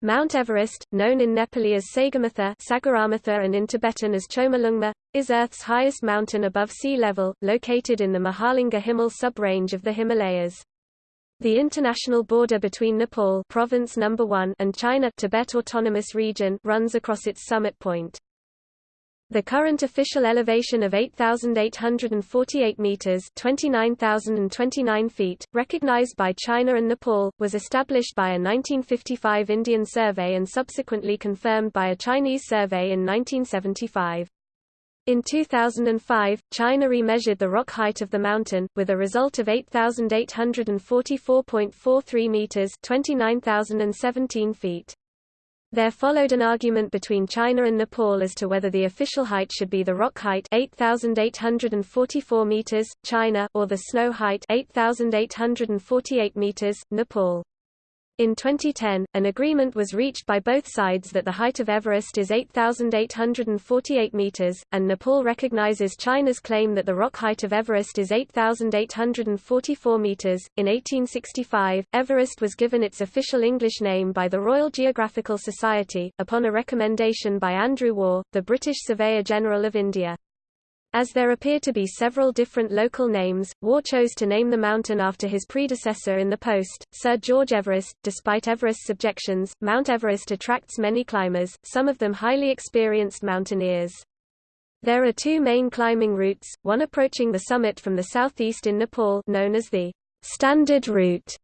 Mount Everest, known in Nepali as Sagarmatha Sagaramatha and in Tibetan as Chomolungma, is Earth's highest mountain above sea level, located in the Mahalangur Himal sub-range of the Himalayas. The international border between Nepal province number 1 and China Tibet Autonomous Region runs across its summit point. The current official elevation of 8,848 meters (29,029 feet), recognized by China and Nepal, was established by a 1955 Indian survey and subsequently confirmed by a Chinese survey in 1975. In 2005, China remeasured the rock height of the mountain, with a result of 8,844.43 meters (29,017 feet). There followed an argument between China and Nepal as to whether the official height should be the rock height 8844 meters, China, or the snow height 8848 meters, Nepal. In 2010, an agreement was reached by both sides that the height of Everest is 8,848 meters, and Nepal recognizes China's claim that the rock height of Everest is 8,844 meters. In 1865, Everest was given its official English name by the Royal Geographical Society, upon a recommendation by Andrew Waugh, the British Surveyor General of India. As there appear to be several different local names, Waugh chose to name the mountain after his predecessor in the post, Sir George Everest. Despite Everest's objections, Mount Everest attracts many climbers, some of them highly experienced mountaineers. There are two main climbing routes, one approaching the summit from the southeast in Nepal known as the Standard Route,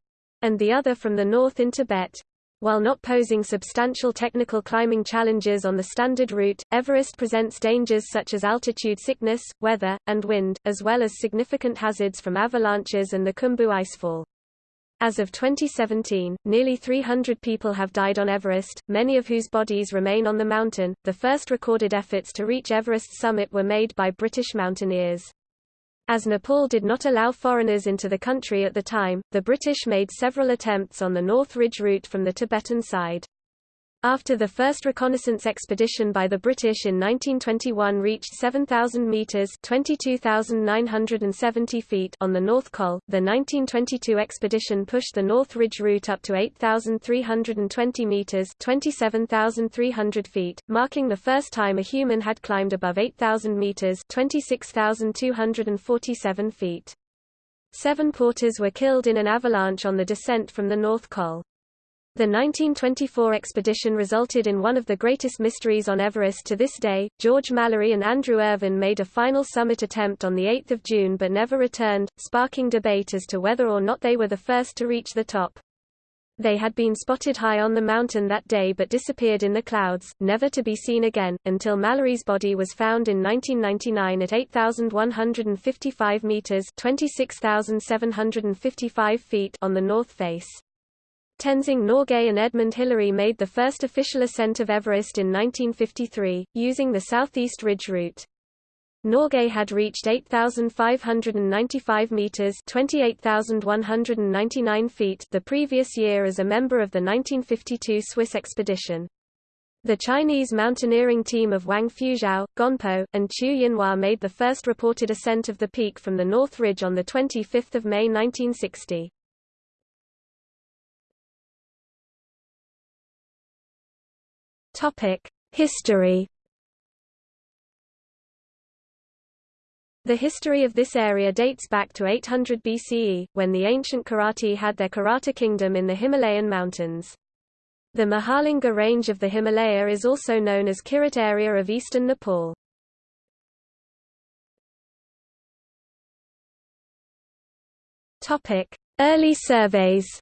and the other from the north in Tibet. While not posing substantial technical climbing challenges on the standard route, Everest presents dangers such as altitude sickness, weather, and wind, as well as significant hazards from avalanches and the Khumbu icefall. As of 2017, nearly 300 people have died on Everest, many of whose bodies remain on the mountain. The first recorded efforts to reach Everest's summit were made by British mountaineers. As Nepal did not allow foreigners into the country at the time, the British made several attempts on the North Ridge route from the Tibetan side. After the first reconnaissance expedition by the British in 1921 reached 7,000 metres 22,970 feet on the North Col, the 1922 expedition pushed the North Ridge route up to 8,320 metres 27,300 feet, marking the first time a human had climbed above 8,000 metres 26,247 feet. Seven porters were killed in an avalanche on the descent from the North Col. The 1924 expedition resulted in one of the greatest mysteries on Everest to this day. George Mallory and Andrew Irvine made a final summit attempt on 8 June but never returned, sparking debate as to whether or not they were the first to reach the top. They had been spotted high on the mountain that day but disappeared in the clouds, never to be seen again, until Mallory's body was found in 1999 at 8,155 meters (26,755 feet) on the north face. Tenzing Norgay and Edmund Hillary made the first official ascent of Everest in 1953, using the Southeast Ridge route. Norgay had reached 8,595 meters (28,199 feet) the previous year as a member of the 1952 Swiss expedition. The Chinese mountaineering team of Wang Fuzhou, Gonpo, and Qu Yinhua made the first reported ascent of the peak from the North Ridge on 25 May 1960. Topic: History. The history of this area dates back to 800 BCE, when the ancient Kiratī had their Kirata kingdom in the Himalayan mountains. The Mahalangur range of the Himalaya is also known as Kirat area of eastern Nepal. Early surveys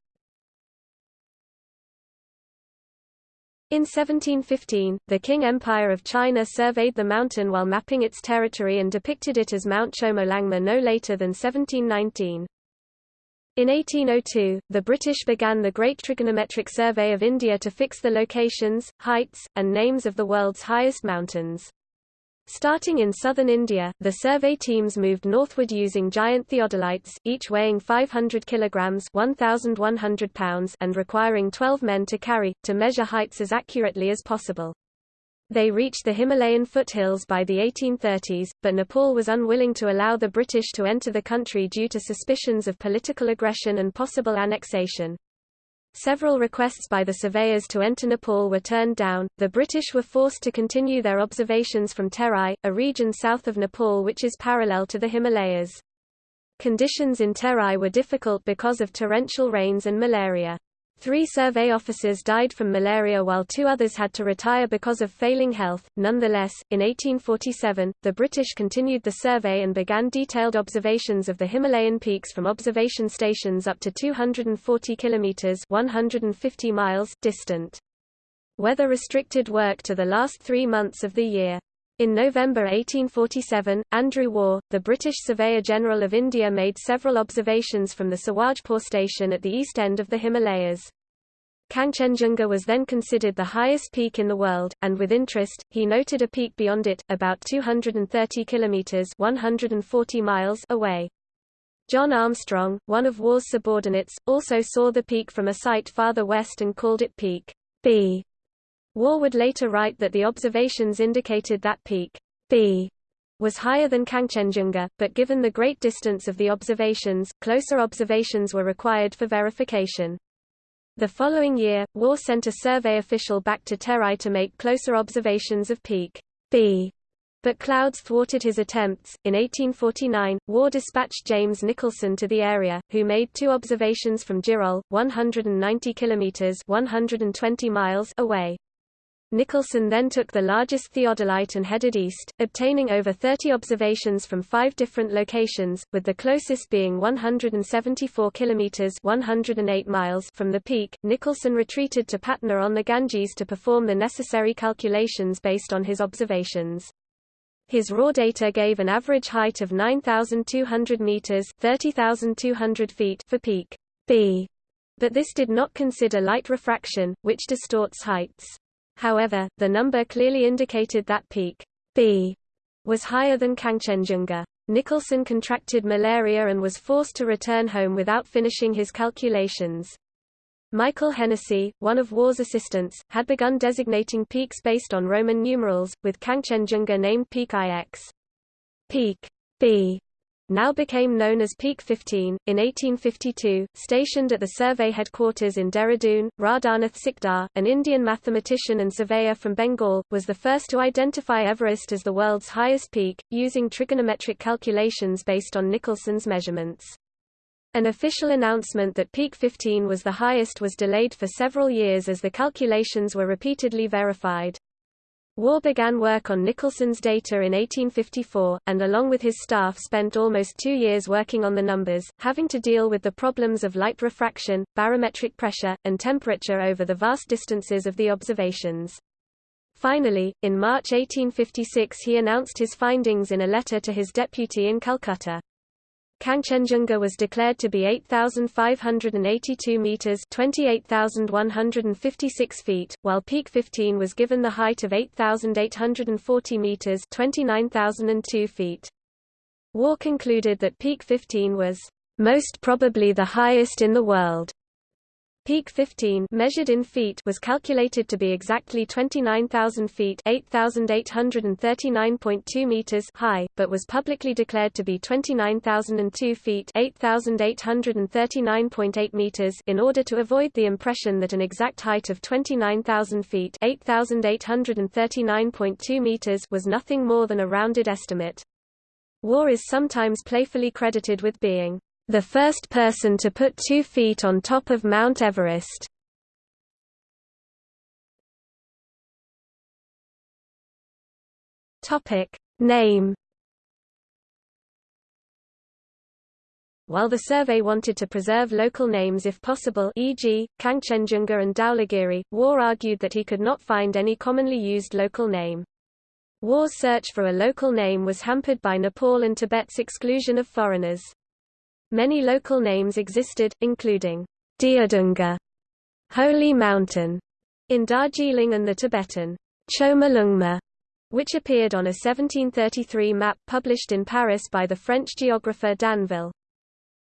In 1715, the Qing Empire of China surveyed the mountain while mapping its territory and depicted it as Mount Chomolungma no later than 1719. In 1802, the British began the Great Trigonometric Survey of India to fix the locations, heights, and names of the world's highest mountains. Starting in southern India, the survey teams moved northward using giant theodolites, each weighing 500 kilograms (1,100 pounds) and requiring 12 men to carry, to measure heights as accurately as possible. They reached the Himalayan foothills by the 1830s, but Nepal was unwilling to allow the British to enter the country due to suspicions of political aggression and possible annexation. Several requests by the surveyors to enter Nepal were turned down. The British were forced to continue their observations from Terai, a region south of Nepal which is parallel to the Himalayas. Conditions in Terai were difficult because of torrential rains and malaria. Three survey officers died from malaria while two others had to retire because of failing health. Nonetheless, in 1847, the British continued the survey and began detailed observations of the Himalayan peaks from observation stations up to 240 kilometers (150 miles) distant. Weather restricted work to the last 3 months of the year. In November 1847, Andrew Waugh, the British Surveyor General of India made several observations from the Sawajpur station at the east end of the Himalayas. Kangchenjunga was then considered the highest peak in the world, and with interest, he noted a peak beyond it, about 230 kilometers (140 miles) away. John Armstrong, one of Waugh's subordinates, also saw the peak from a site farther west and called it Peak B. Waugh would later write that the observations indicated that Peak B was higher than Kangchenjunga, but given the great distance of the observations, closer observations were required for verification. The following year, Waugh sent a survey official back to Terai to make closer observations of Peak B. But clouds thwarted his attempts. In 1849, Waugh dispatched James Nicholson to the area, who made two observations from Jirol, 190 kilometers (120 miles) away. Nicholson then took the largest theodolite and headed east, obtaining over 30 observations from five different locations, with the closest being 174 kilometers (108 miles) from the peak. Nicholson retreated to Patna on the Ganges to perform the necessary calculations based on his observations. His raw data gave an average height of 9,200 meters (30,200 feet) for peak B, but this did not consider light refraction, which distorts heights. However, the number clearly indicated that peak B was higher than Kangchenjunga. Nicholson contracted malaria and was forced to return home without finishing his calculations. Michael Hennessy, one of Waugh's assistants, had begun designating peaks based on Roman numerals, with Kangchenjunga named Peak IX. Peak B now became known as Peak 15, in 1852, stationed at the survey headquarters in Dehradun, Radhanath Sikdar, an Indian mathematician and surveyor from Bengal, was the first to identify Everest as the world's highest peak, using trigonometric calculations based on Nicholson's measurements. An official announcement that Peak 15 was the highest was delayed for several years as the calculations were repeatedly verified. Waugh began work on Nicholson's data in 1854, and along with his staff spent almost two years working on the numbers, having to deal with the problems of light refraction, barometric pressure, and temperature over the vast distances of the observations. Finally, in March 1856 he announced his findings in a letter to his deputy in Calcutta. Kangchenjunga was declared to be 8,582 meters (28,156 feet), while Peak 15 was given the height of 8,840 meters (29,002 feet). Waugh concluded that Peak 15 was most probably the highest in the world. Peak 15 measured in feet was calculated to be exactly 29,000 feet 8,839.2 meters high, but was publicly declared to be 29,002 feet 8,839.8 meters in order to avoid the impression that an exact height of 29,000 feet 8,839.2 meters was nothing more than a rounded estimate. Waugh is sometimes playfully credited with being the first person to put two feet on top of Mount Everest. Name While the survey wanted to preserve local names if possible e.g., Kangchenjunga and Dhaulagiri, Waugh argued that he could not find any commonly used local name. Waugh's search for a local name was hampered by Nepal and Tibet's exclusion of foreigners. Many local names existed, including Deodungha, Holy Mountain, in Darjeeling and the Tibetan Chomolungma, which appeared on a 1733 map published in Paris by the French geographer D'Anville.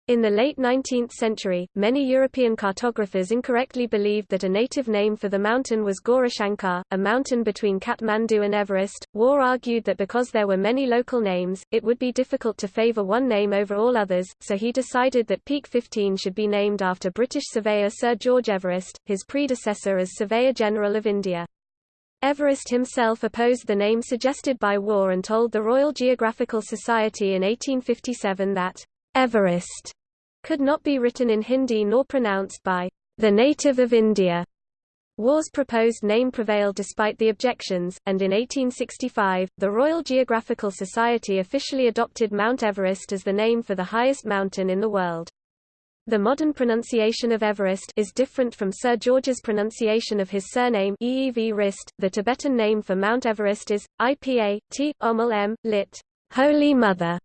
In the late 19th century, many European cartographers incorrectly believed that a native name for the mountain was Gaurishankar, a mountain between Kathmandu and Everest. Waugh argued that because there were many local names, it would be difficult to favor one name over all others, so he decided that Peak 15 should be named after British surveyor Sir George Everest, his predecessor as Surveyor General of India. Everest himself opposed the name suggested by Waugh and told the Royal Geographical Society in 1857 that Everest could not be written in Hindi nor pronounced by the native of India. Waugh's proposed name prevailed despite the objections, and in 1865, the Royal Geographical Society officially adopted Mount Everest as the name for the highest mountain in the world. The modern pronunciation of Everest is different from Sir George's pronunciation of his surname Eev Rist. The Tibetan name for Mount Everest is Ipa T Omel M lit. Holy Mother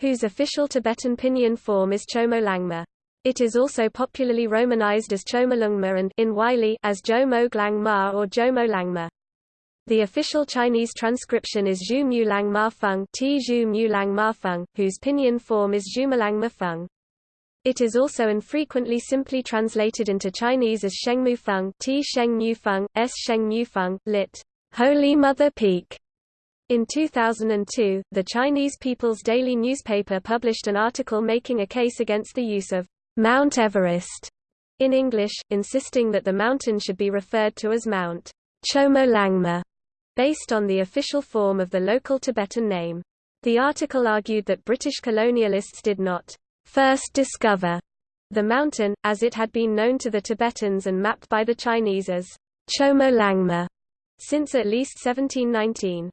whose official Tibetan pinyin form is Chomolangma. It is also popularly romanized as Chomolungma and in Wylie as Jomo Ma or Jomo Langma. The official Chinese transcription is Zhu Mu Lang Ma Feng, T Zhu Mu Lang Ma Feng, whose pinyin form is Zhumulangma Feng. It is also infrequently simply translated into Chinese as Shengmu Feng, T Sheng Mu Feng, S Sheng Mu Feng, lit. Holy Mother Peak. In 2002, the Chinese People's Daily newspaper published an article making a case against the use of Mount Everest in English, insisting that the mountain should be referred to as Mount Chomolangma, based on the official form of the local Tibetan name. The article argued that British colonialists did not first discover the mountain, as it had been known to the Tibetans and mapped by the Chinese as Chomolangma since at least 1719.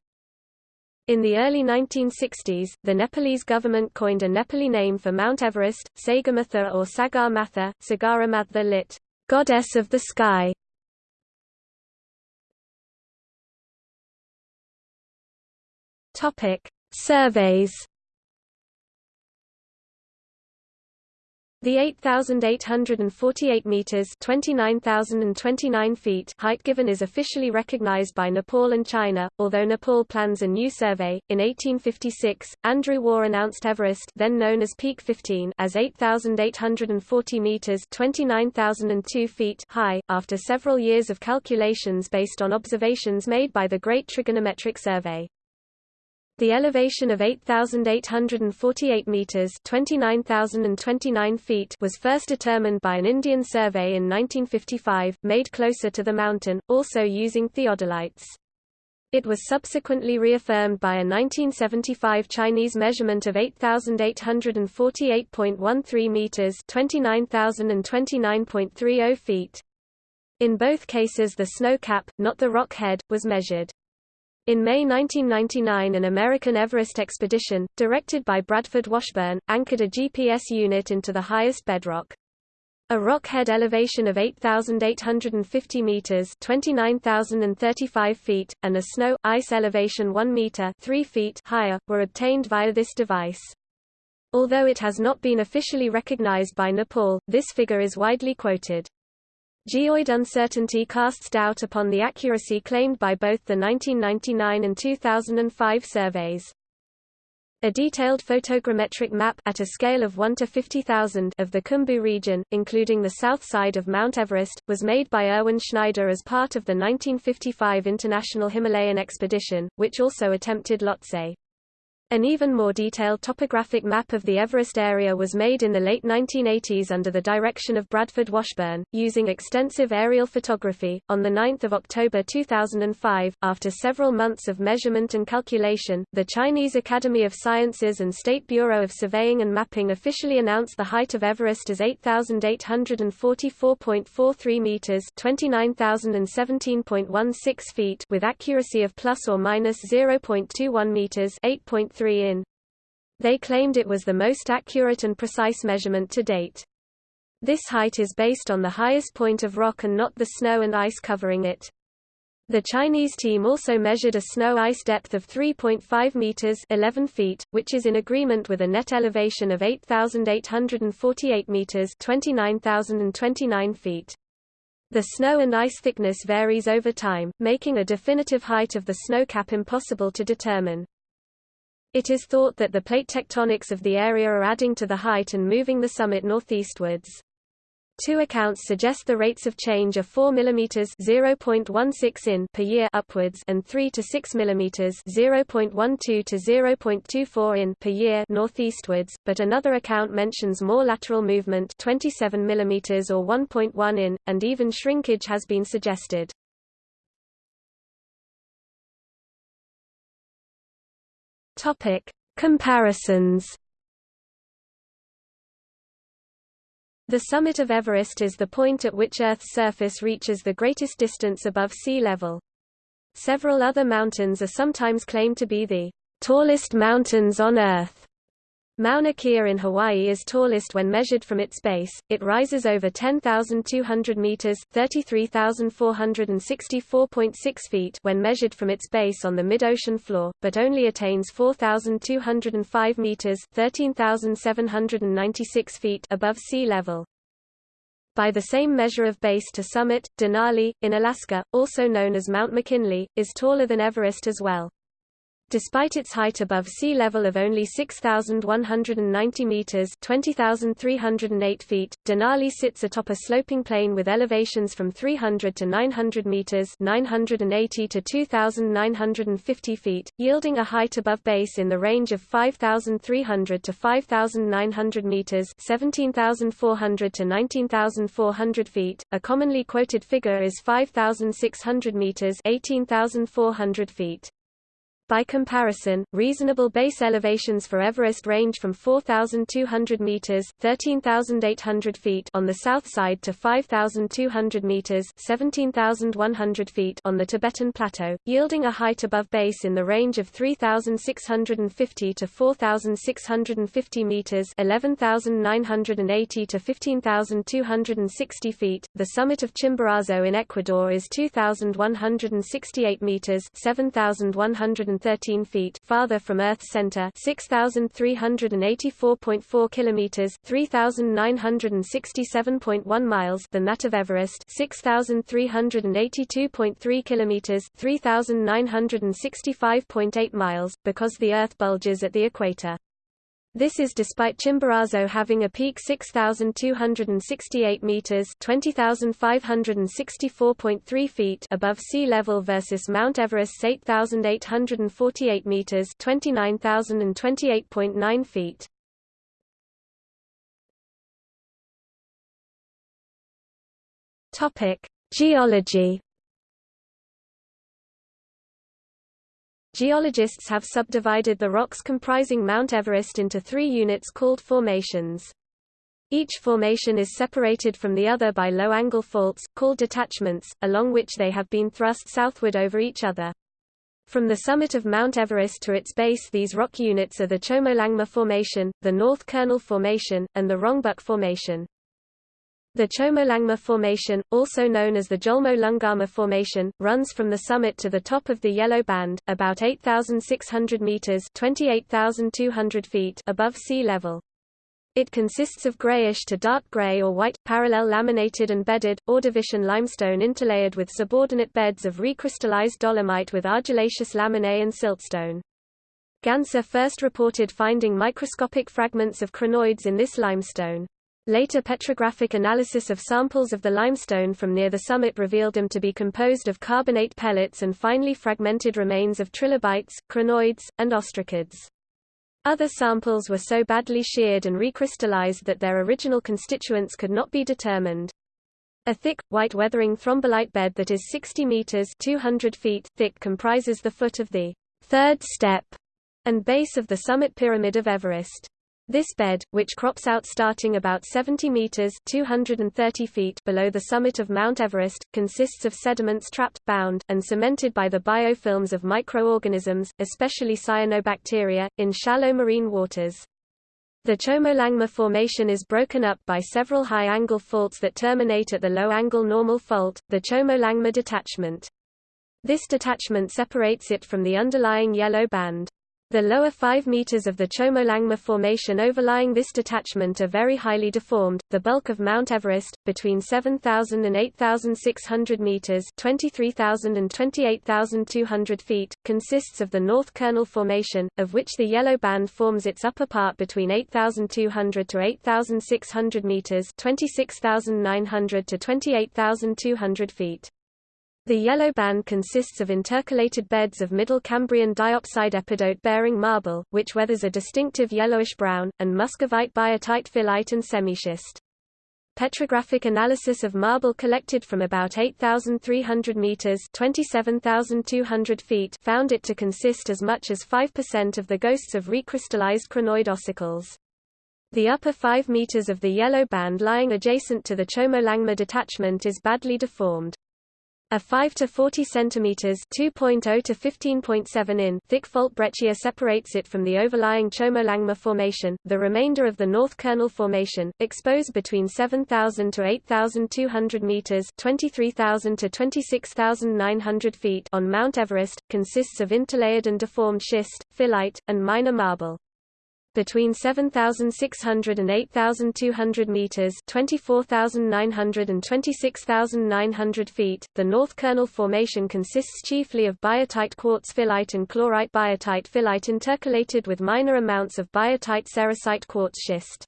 In the early 1960s, the Nepalese government coined a Nepali name for Mount Everest, Sagamatha or Sagarmatha, Sagaramatha lit. Goddess of the Sky. Topic: Surveys The 8,848 meters (29,029 feet) height given is officially recognized by Nepal and China, although Nepal plans a new survey. In 1856, Andrew Waugh announced Everest, then known as Peak 15, as 8,840 meters (29,002 feet) high, after several years of calculations based on observations made by the Great Trigonometric Survey. The elevation of 8,848 metres 29,029 feet was first determined by an Indian survey in 1955, made closer to the mountain, also using theodolites. It was subsequently reaffirmed by a 1975 Chinese measurement of 8,848.13 meters (29,029.30 feet). In both cases the snow cap, not the rock head, was measured. In May 1999 an American Everest expedition, directed by Bradford Washburn, anchored a GPS unit into the highest bedrock. A rock head elevation of 8,850 meters (29,035 feet) and a snow ice elevation 1 meter (3 feet) higher were obtained via this device. Although it has not been officially recognized by Nepal, this figure is widely quoted. Geoid uncertainty casts doubt upon the accuracy claimed by both the 1999 and 2005 surveys. A detailed photogrammetric map at a scale of 1 to 50,000 of the Khumbu region, including the south side of Mount Everest, was made by Erwin Schneider as part of the 1955 International Himalayan Expedition, which also attempted Lhotse. An even more detailed topographic map of the Everest area was made in the late 1980s under the direction of Bradford Washburn, using extensive aerial photography. On 9 October 2005, after several months of measurement and calculation, the Chinese Academy of Sciences and State Bureau of Surveying and Mapping officially announced the height of Everest as 8,844.43 meters (29,017.16 feet) with accuracy of plus or minus 0.21 meters (8.3 3 in. They claimed it was the most accurate and precise measurement to date. This height is based on the highest point of rock and not the snow and ice covering it. The Chinese team also measured a snow ice depth of 3.5 meters 11 feet, which is in agreement with a net elevation of 8,848 meters 29,029 feet. The snow and ice thickness varies over time, making a definitive height of the snow cap impossible to determine. It is thought that the plate tectonics of the area are adding to the height and moving the summit northeastwards. Two accounts suggest the rates of change are 4 mm (0.16 in) per year upwards and 3 to 6 mm (0.12 to 0.24 in) per year northeastwards, but another account mentions more lateral movement 27 mm or 1.1 in, and even shrinkage has been suggested. Topic: Comparisons The summit of Everest is the point at which Earth's surface reaches the greatest distance above sea level. Several other mountains are sometimes claimed to be the tallest mountains on Earth. Mauna Kea in Hawaii is tallest when measured from its base. It rises over 10,200 meters (33,464.6 feet) when measured from its base on the mid-ocean floor, but only attains 4,205 meters (13,796 feet) above sea level. By the same measure of base to summit, Denali, in Alaska, also known as Mount McKinley, is taller than Everest as well. Despite its height above sea level of only 6,190 meters (20,308 feet), Denali sits atop a sloping plain with elevations from 300 to 900 meters (980 to 2,950 feet), yielding a height above base in the range of 5,300 to 5,900 meters (17,400 to 19,400 feet). A commonly quoted figure is 5,600 meters (18,400 feet). By comparison, reasonable base elevations for Everest range from 4,200 meters (13,800 feet) on the south side to 5,200 meters (17,100 feet) on the Tibetan Plateau, yielding a height above base in the range of 3,650 to 4,650 meters (11,980 to 15,260 feet). The summit of Chimborazo in Ecuador is 2,168 meters (7,100 113 feet farther from Earth's center 6384.4 kilometers 3967.1 miles than that of Everest 6382.3 kilometers 3965.8 miles because the Earth bulges at the equator this is despite Chimborazo having a peak 6,268 meters (20,564.3 feet) above sea level versus Mount Everest's 8,848 meters (29,028.9 feet). Topic: Geology. Geologists have subdivided the rocks comprising Mount Everest into three units called formations. Each formation is separated from the other by low-angle faults, called detachments, along which they have been thrust southward over each other. From the summit of Mount Everest to its base these rock units are the Chomolungma Formation, the North Kernel Formation, and the Rongbuk Formation. The Chomolungma Formation, also known as the Jolmo-Lungama Formation, runs from the summit to the top of the Yellow Band, about 8,600 meters (28,200 feet) above sea level. It consists of grayish to dark gray or white, parallel laminated and bedded, Ordovician limestone interlayered with subordinate beds of recrystallized dolomite with argillaceous laminae and siltstone. Gansser first reported finding microscopic fragments of crinoids in this limestone. Later petrographic analysis of samples of the limestone from near the summit revealed them to be composed of carbonate pellets and finely fragmented remains of trilobites, crinoids, and ostracods. Other samples were so badly sheared and recrystallized that their original constituents could not be determined. A thick, white weathering thrombolite bed that is 60 meters 200 feet thick comprises the foot of the third step and base of the summit pyramid of Everest. This bed, which crops out starting about 70 meters (230 feet) below the summit of Mount Everest, consists of sediments trapped, bound, and cemented by the biofilms of microorganisms, especially cyanobacteria, in shallow marine waters. The Chomolungma Formation is broken up by several high-angle faults that terminate at the low-angle normal fault, the Chomolungma detachment. This detachment separates it from the underlying yellow band. The lower 5 meters of the Chomolungma Formation overlying this detachment are very highly deformed. The bulk of Mount Everest, between 7,000 and 8,600 meters (23,000 and 28,200 feet), consists of the North Kernel Formation, of which the yellow band forms its upper part between 8,200 to 8,600 meters (26,900 to 28,200 feet). The yellow band consists of intercalated beds of Middle Cambrian diopside epidote-bearing marble, which weathers a distinctive yellowish-brown, and muscovite biotite phyllite and semischist. Petrographic analysis of marble collected from about 8,300 meters (27,200 feet) found it to consist as much as 5% of the ghosts of recrystallized crinoid ossicles. The upper 5 meters of the yellow band lying adjacent to the Chomolangma detachment is badly deformed. A 5 to 40 centimeters (2.0 to 15.7 in) thick fault breccia separates it from the overlying Chomolungma formation. The remainder of the North Kernel formation, exposed between 7,000 to 8,200 meters (23,000 to 26,900 feet) on Mount Everest, consists of interlayered and deformed schist, phyllite, and minor marble between 7,600 and 8,200 meters (24,900 and 26,900 feet). The North Kernel Formation consists chiefly of biotite quartz phyllite and chlorite biotite phyllite intercalated with minor amounts of biotite sericite quartz schist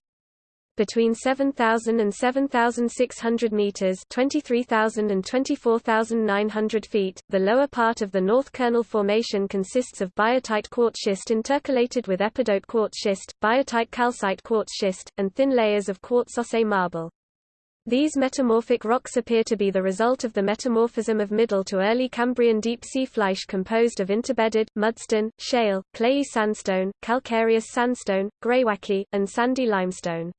between 7,000 and 7,600 meters (23,000 and 24,900 feet). The lower part of the North Kernel Formation consists of biotite quartz schist intercalated with epidote quartz schist, biotite calcite quartz schist, and thin layers of quartzose marble. These metamorphic rocks appear to be the result of the metamorphism of Middle to Early Cambrian deep-sea flysch composed of interbedded, mudstone, shale, clayey sandstone, calcareous sandstone, greywacke, and sandy limestone.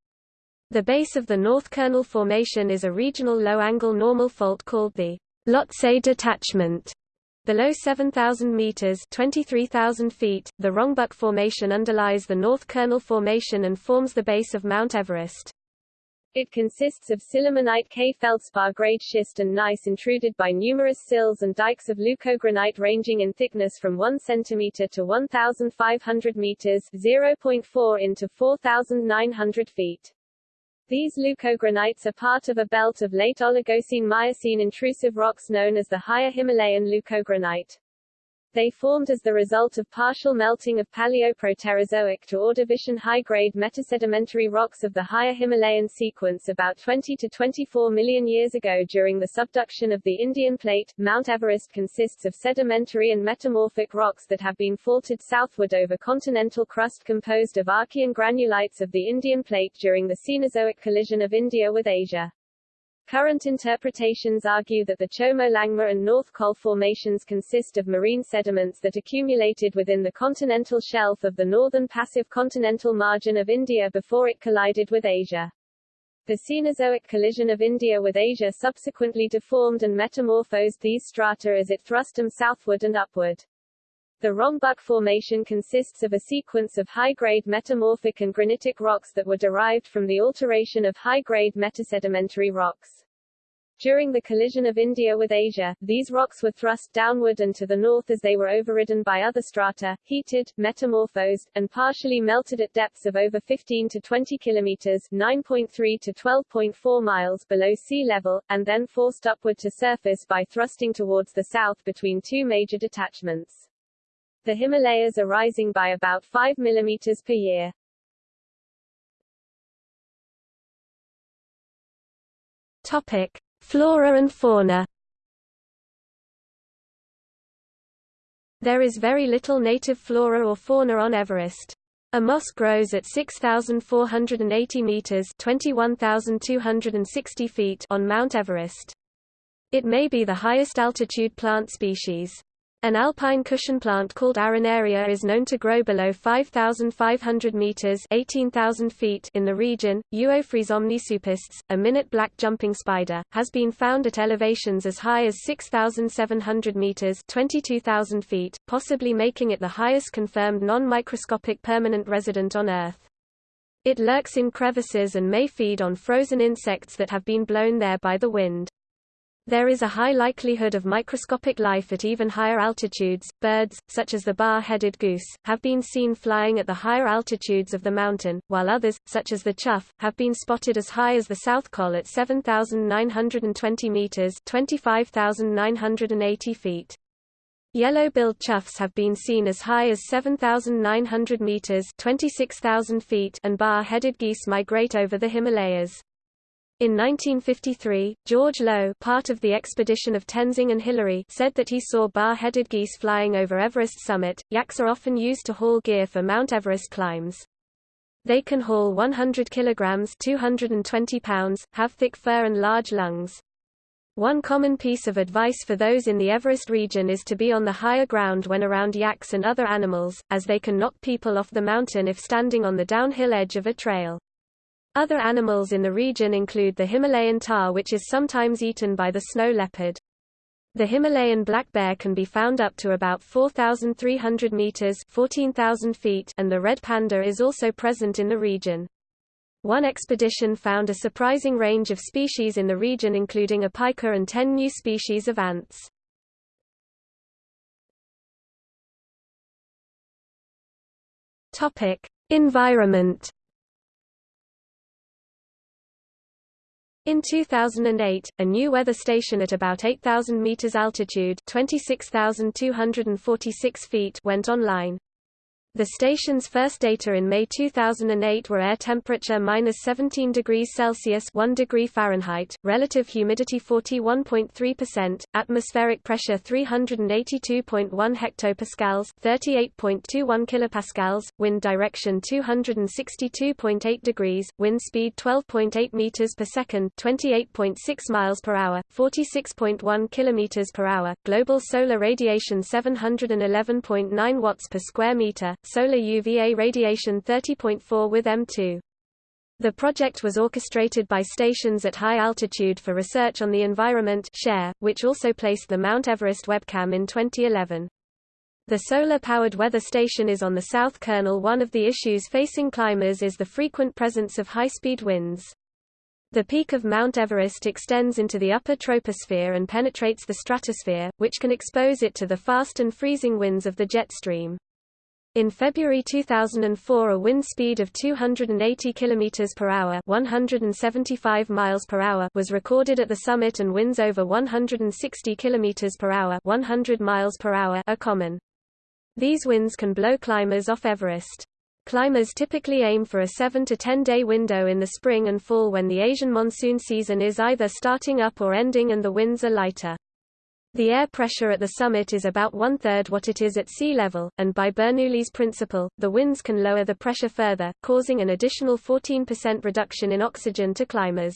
The base of the North Kernel Formation is a regional low-angle normal fault called the Lhotse Detachment. Below 7,000 meters (23,000 feet), the Rongbuk Formation underlies the North Kernel Formation and forms the base of Mount Everest. It consists of sillimanite K-feldspar grade schist and gneiss intruded by numerous sills and dikes of leucogranite ranging in thickness from 1 cm to 1,500 meters 0.4 into 4,900 feet. These leucogranites are part of a belt of late Oligocene-Miocene intrusive rocks known as the Higher Himalayan leucogranite. They formed as the result of partial melting of Paleoproterozoic to Ordovician high-grade metasedimentary rocks of the higher Himalayan sequence about 20 to 24 million years ago during the subduction of the Indian plate. Mount Everest consists of sedimentary and metamorphic rocks that have been faulted southward over continental crust composed of Archean granulites of the Indian plate during the Cenozoic collision of India with Asia. Current interpretations argue that the Chomolungma and North Col formations consist of marine sediments that accumulated within the continental shelf of the northern passive continental margin of India before it collided with Asia. The Cenozoic collision of India with Asia subsequently deformed and metamorphosed these strata as it thrust them southward and upward. The Rongbuk Formation consists of a sequence of high-grade metamorphic and granitic rocks that were derived from the alteration of high-grade metasedimentary rocks. During the collision of India with Asia, these rocks were thrust downward and to the north as they were overridden by other strata, heated, metamorphosed, and partially melted at depths of over 15 to 20 kilometers 9.3 to 12.4 miles below sea level, and then forced upward to surface by thrusting towards the south between two major detachments. The Himalayas are rising by about 5 millimeters per year. Topic. Flora and fauna There is very little native flora or fauna on Everest. A moss grows at 6,480 meters (21,260 feet) on Mount Everest. It may be the highest altitude plant species. An alpine cushion plant called Arenaria is known to grow below 5,500 meters (18,000 feet) in the region. Euophrys omnisuperstes, a minute black jumping spider, has been found at elevations as high as 6,700 meters (22,000 feet), possibly making it the highest confirmed non-microscopic permanent resident on Earth. It lurks in crevices and may feed on frozen insects that have been blown there by the wind. There is a high likelihood of microscopic life at even higher altitudes. Birds, such as the bar-headed goose, have been seen flying at the higher altitudes of the mountain, while others, such as the chough, have been spotted as high as the South Col at 7,920 meters (25,980 feet). Yellow-billed choughs have been seen as high as 7,900 meters (26,000 feet), and bar-headed geese migrate over the Himalayas. In 1953, George Lowe part of the expedition of Tenzing and Hillary said that he saw bar-headed geese flying over Everest summit. Yaks are often used to haul gear for Mount Everest climbs. They can haul 100 kilograms 220 pounds, have thick fur and large lungs. One common piece of advice for those in the Everest region is to be on the higher ground when around yaks and other animals, as they can knock people off the mountain if standing on the downhill edge of a trail. Other animals in the region include the Himalayan tahr which is sometimes eaten by the snow leopard. The Himalayan black bear can be found up to about 4,300 meters 14,000 feet and the red panda is also present in the region. One expedition found a surprising range of species in the region including a pika and 10 new species of ants. Topic: Environment In 2008, a new weather station at about 8,000 meters altitude 26,246 feet went online. The station's first data in May 2008 were air temperature minus 17 degrees Celsius 1 degree Fahrenheit, relative humidity 41.3%, atmospheric pressure 382.1 hectopascals 38.21 kilopascals, wind direction 262.8 degrees, wind speed 12.8 meters per second 28.6 miles per hour, 46.1 kilometers per hour, global solar radiation 711.9 watts per square meter, solar UVA radiation 30.4 with M2. The project was orchestrated by Stations at High Altitude for Research on the Environment SHARE, which also placed the Mount Everest webcam in 2011. The solar-powered weather station is on the South Kernel One of the issues facing climbers is the frequent presence of high-speed winds. The peak of Mount Everest extends into the upper troposphere and penetrates the stratosphere, which can expose it to the fast and freezing winds of the jet stream. In February 2004 a wind speed of 280 km per hour 175 miles per hour was recorded at the summit and winds over 160 km per hour 100 miles per hour are common. These winds can blow climbers off Everest. Climbers typically aim for a 7 to 10 day window in the spring and fall when the Asian monsoon season is either starting up or ending and the winds are lighter. The air pressure at the summit is about one-third what it is at sea level, and by Bernoulli's principle, the winds can lower the pressure further, causing an additional 14% reduction in oxygen to climbers.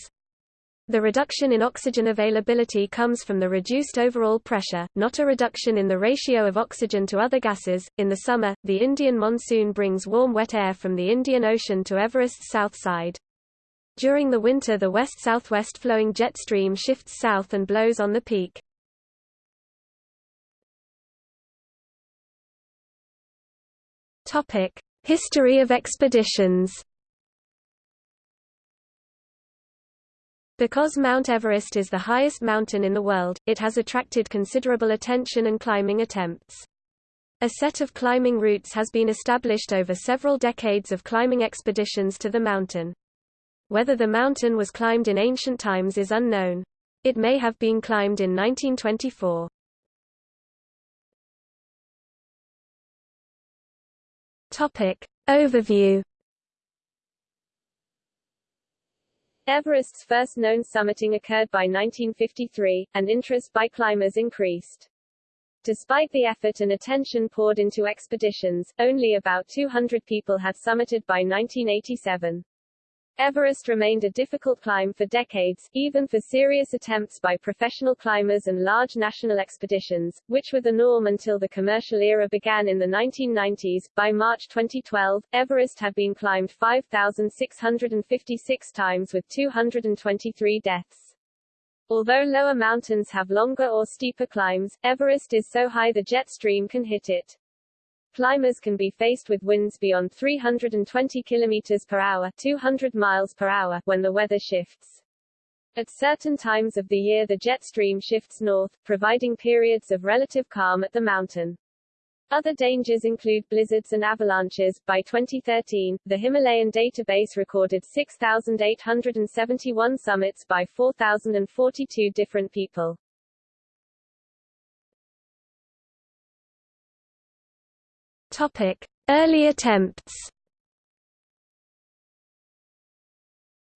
The reduction in oxygen availability comes from the reduced overall pressure, not a reduction in the ratio of oxygen to other gases. In the summer, the Indian monsoon brings warm wet air from the Indian Ocean to Everest's south side. During the winter the west-southwest flowing jet stream shifts south and blows on the peak. Topic: History of expeditions. Because Mount Everest is the highest mountain in the world, it has attracted considerable attention and climbing attempts. A set of climbing routes has been established over several decades of climbing expeditions to the mountain. Whether the mountain was climbed in ancient times is unknown. It may have been climbed in 1924. Topic. Overview Everest's first known summiting occurred by 1953, and interest by climbers increased. Despite the effort and attention poured into expeditions, only about 200 people had summited by 1987. Everest remained a difficult climb for decades, even for serious attempts by professional climbers and large national expeditions, which were the norm until the commercial era began in the 1990s. By March 2012, Everest had been climbed 5,656 times with 223 deaths. Although lower mountains have longer or steeper climbs, Everest is so high the jet stream can hit it. Climbers can be faced with winds beyond 320 km per hour 200 miles per hour when the weather shifts. At certain times of the year the jet stream shifts north, providing periods of relative calm at the mountain. Other dangers include blizzards and avalanches. By 2013, the Himalayan database recorded 6,871 summits by 4,042 different people. Topic: Early attempts.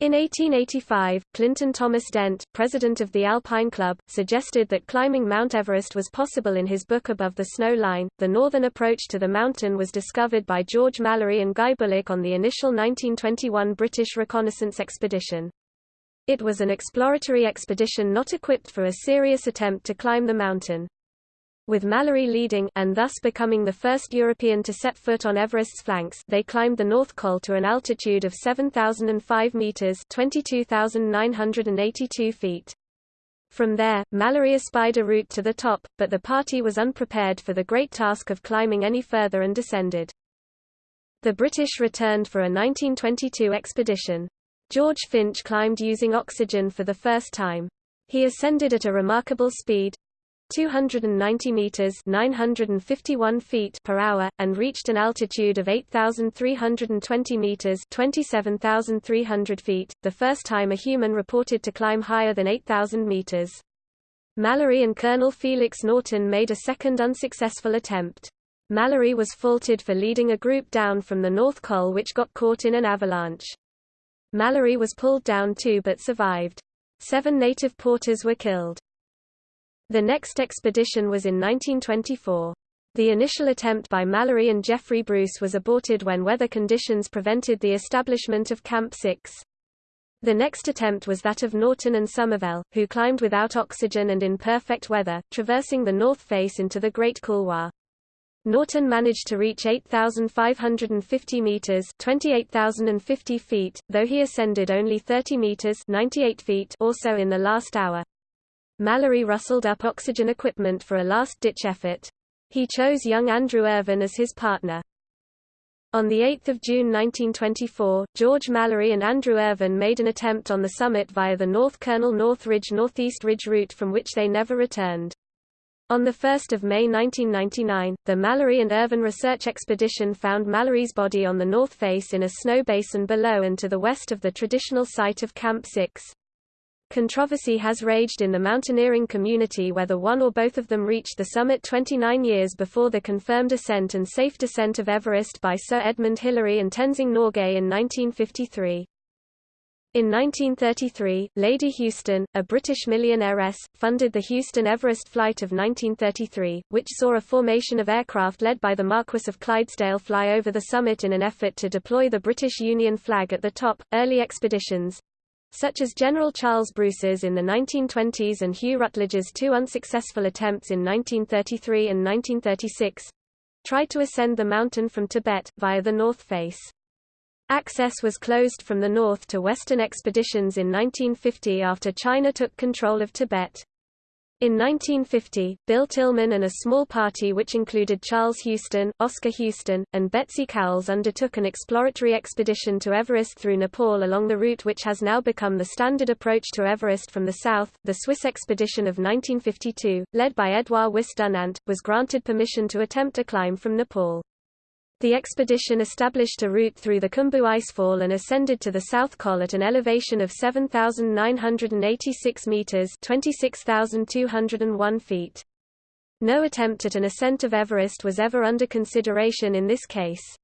In 1885, Clinton Thomas Dent, president of the Alpine Club, suggested that climbing Mount Everest was possible in his book Above the Snow Line. The northern approach to the mountain was discovered by George Mallory and Guy Bullock on the initial 1921 British reconnaissance expedition. It was an exploratory expedition not equipped for a serious attempt to climb the mountain with Mallory leading and thus becoming the first European to set foot on Everest's flanks they climbed the North Col to an altitude of 7,005 meters 22,982 feet. From there, Mallory espied a route to the top, but the party was unprepared for the great task of climbing any further and descended. The British returned for a 1922 expedition. George Finch climbed using oxygen for the first time. He ascended at a remarkable speed, 290 meters 951 feet per hour and reached an altitude of 8320 meters 27300 feet the first time a human reported to climb higher than 8000 meters. Mallory and Colonel Felix Norton made a second unsuccessful attempt. Mallory was faulted for leading a group down from the North Col which got caught in an avalanche. Mallory was pulled down too but survived. Seven native porters were killed the next expedition was in 1924. The initial attempt by Mallory and Geoffrey Bruce was aborted when weather conditions prevented the establishment of Camp 6. The next attempt was that of Norton and Somerville, who climbed without oxygen and in perfect weather, traversing the north face into the Great Couloir. Norton managed to reach 8,550 meters (28,050 feet), though he ascended only 30 meters (98 feet) or so in the last hour. Mallory rustled up oxygen equipment for a last-ditch effort. He chose young Andrew Irvine as his partner. On 8 June 1924, George Mallory and Andrew Irvine made an attempt on the summit via the North Colonel North Ridge Northeast Ridge route from which they never returned. On 1 May 1999, the Mallory and Irvine research expedition found Mallory's body on the north face in a snow basin below and to the west of the traditional site of Camp 6. Controversy has raged in the mountaineering community whether one or both of them reached the summit 29 years before the confirmed ascent and safe descent of Everest by Sir Edmund Hillary and Tenzing Norgay in 1953. In 1933, Lady Houston, a British millionairess, funded the Houston-Everest flight of 1933, which saw a formation of aircraft led by the Marquis of Clydesdale fly over the summit in an effort to deploy the British Union flag at the top. Early expeditions, such as General Charles Bruce's in the 1920s and Hugh Ruttledge's two unsuccessful attempts in 1933 and 1936, tried to ascend the mountain from Tibet, via the north face. Access was closed from the north to western expeditions in 1950 after China took control of Tibet. In 1950, Bill Tilman and a small party which included Charles Houston, Oscar Houston, and Betsy Cowles undertook an exploratory expedition to Everest through Nepal along the route which has now become the standard approach to Everest from the south. The Swiss expedition of 1952, led by Edouard Wyss Dunant, was granted permission to attempt a climb from Nepal. The expedition established a route through the Khumbu Icefall and ascended to the South Col at an elevation of 7,986 meters (26,201 feet). No attempt at an ascent of Everest was ever under consideration in this case.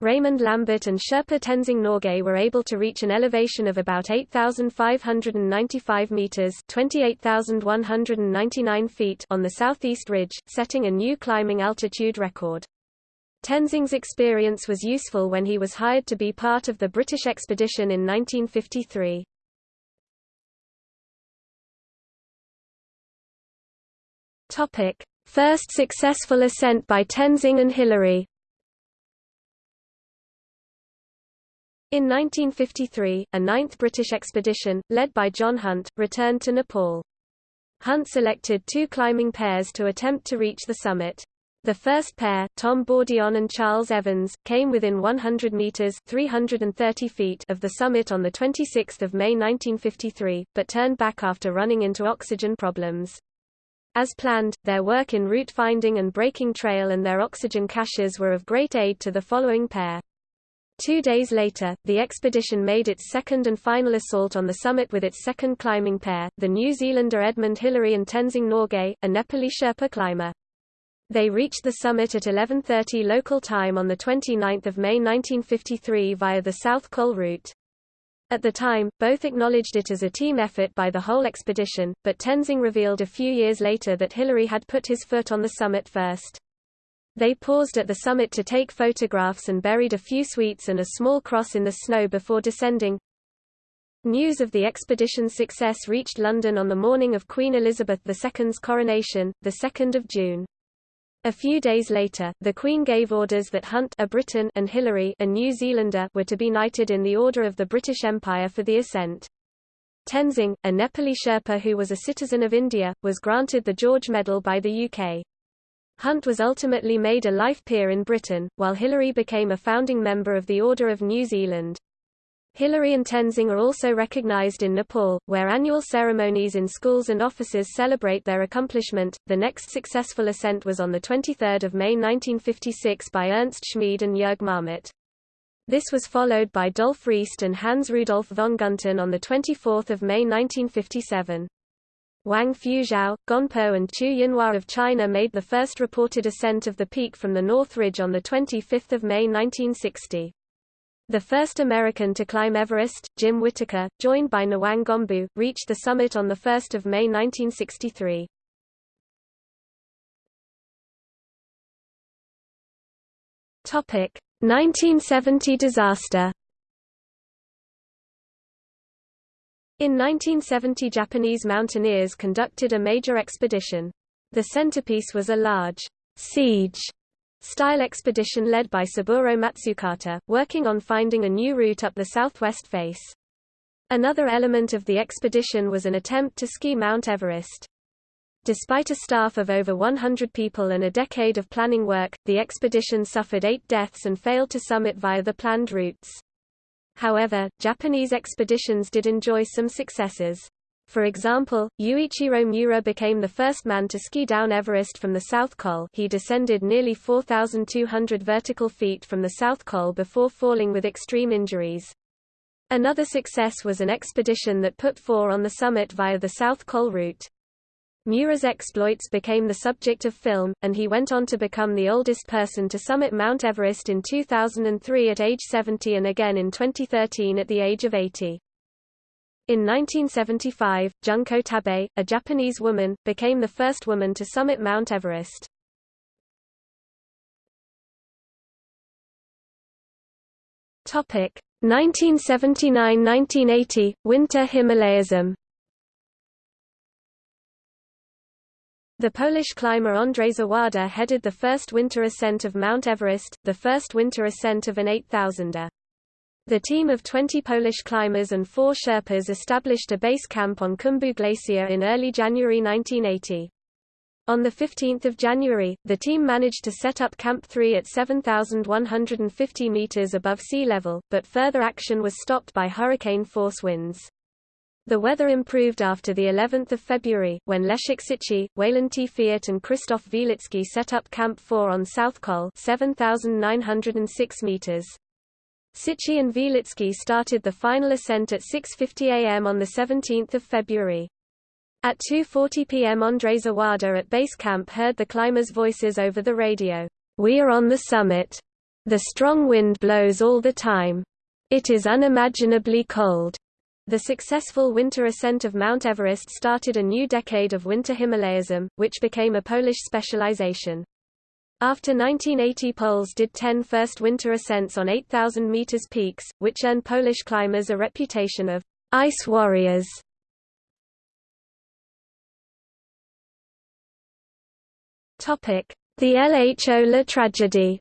Raymond Lambert and Sherpa Tenzing Norgay were able to reach an elevation of about 8,595 meters (28,199 feet) on the southeast ridge, setting a new climbing altitude record. Tenzing's experience was useful when he was hired to be part of the British expedition in 1953. Topic: First successful ascent by Tenzing and Hillary. In 1953, a ninth British expedition, led by John Hunt, returned to Nepal. Hunt selected two climbing pairs to attempt to reach the summit. The first pair, Tom Bourdillon and Charles Evans, came within 100 meters (330 feet) of the summit on the 26th of May 1953, but turned back after running into oxygen problems. As planned, their work in route finding and breaking trail and their oxygen caches were of great aid to the following pair. Two days later, the expedition made its second and final assault on the summit with its second climbing pair, the New Zealander Edmund Hillary and Tenzing Norgay, a Nepali Sherpa climber. They reached the summit at 11.30 local time on 29 May 1953 via the South Col route. At the time, both acknowledged it as a team effort by the whole expedition, but Tenzing revealed a few years later that Hillary had put his foot on the summit first. They paused at the summit to take photographs and buried a few sweets and a small cross in the snow before descending. News of the expedition's success reached London on the morning of Queen Elizabeth II's coronation, 2 June. A few days later, the Queen gave orders that Hunt a Briton and Hillary a New Zealander were to be knighted in the Order of the British Empire for the ascent. Tenzing, a Nepali Sherpa who was a citizen of India, was granted the George Medal by the UK. Hunt was ultimately made a life peer in Britain, while Hillary became a founding member of the Order of New Zealand. Hillary and Tenzing are also recognized in Nepal, where annual ceremonies in schools and offices celebrate their accomplishment. The next successful ascent was on the 23rd of May 1956 by Ernst Schmid and Jürg Marmet. This was followed by Dolf Reist and Hans Rudolf von Gunten on the 24th of May 1957. Wang Fuzhou, Gonpo and Qu Yinhua of China made the first reported ascent of the peak from the North Ridge on 25 May 1960. The first American to climb Everest, Jim Whittaker, joined by Nawang Gombu, reached the summit on 1 May 1963. Topic: 1970 disaster. In 1970 Japanese mountaineers conducted a major expedition. The centerpiece was a large siege style expedition led by Saburo Matsukata, working on finding a new route up the southwest face. Another element of the expedition was an attempt to ski Mount Everest. Despite a staff of over 100 people and a decade of planning work, the expedition suffered eight deaths and failed to summit via the planned routes. However, Japanese expeditions did enjoy some successes. For example, Yuichiro Miura became the first man to ski down Everest from the South Col he descended nearly 4,200 vertical feet from the South Col before falling with extreme injuries. Another success was an expedition that put four on the summit via the South Col route. Miura's exploits became the subject of film, and he went on to become the oldest person to summit Mount Everest in 2003 at age 70 and again in 2013 at the age of 80. In 1975, Junko Tabei, a Japanese woman, became the first woman to summit Mount Everest. Topic 1979–1980 Winter Himalayism. The Polish climber Andrzej Zawada headed the first winter ascent of Mount Everest, the first winter ascent of an 8000er. The team of 20 Polish climbers and four Sherpas established a base camp on Khumbu Glacier in early January 1980. On 15 January, the team managed to set up Camp 3 at 7,150 meters above sea level, but further action was stopped by hurricane-force winds. The weather improved after the 11th of February, when Leszek Sychy, Walenty Fiat and Krzysztof Wielicki set up Camp 4 on South Col 7,906 meters. Sychy and Wielicki started the final ascent at 6.50 am on 17 February. At 2.40 pm Andrzej Zawada at base camp heard the climbers' voices over the radio. We are on the summit. The strong wind blows all the time. It is unimaginably cold. The successful winter ascent of Mount Everest started a new decade of winter Himalayism, which became a Polish specialization. After 1980 Poles did 10 first winter ascents on 8,000 meters peaks, which earned Polish climbers a reputation of ice warriors. Topic: The Lho La tragedy.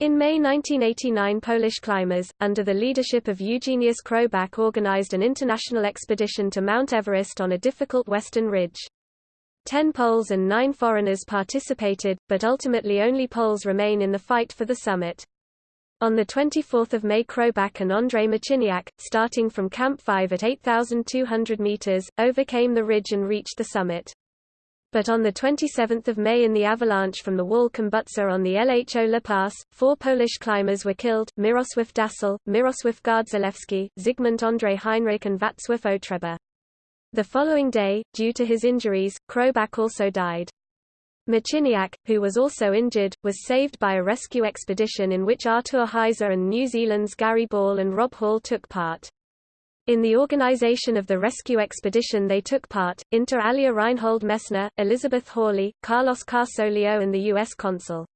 In May 1989 Polish climbers, under the leadership of Eugeniusz Chrobak organized an international expedition to Mount Everest on a difficult western ridge. Ten Poles and nine foreigners participated, but ultimately only Poles remain in the fight for the summit. On 24 May Chrobak and Andrei Marciniak, starting from Camp 5 at 8,200 meters, overcame the ridge and reached the summit. But on 27 May in the avalanche from the wall Khumbutse on the Lho La Pass, four Polish climbers were killed, Mirosław Dasal, Mirosław Gardzalewski, Zygmunt Andrzej Heinrich and Wacław Otreba. The following day, due to his injuries, Chrobak also died. Marciniak, who was also injured, was saved by a rescue expedition in which Artur Hajzer and New Zealand's Gary Ball and Rob Hall took part. In the organization of the rescue expedition they took part, inter alia Reinhold Messner, Elizabeth Hawley, Carlos Carsolio and the U.S. consul.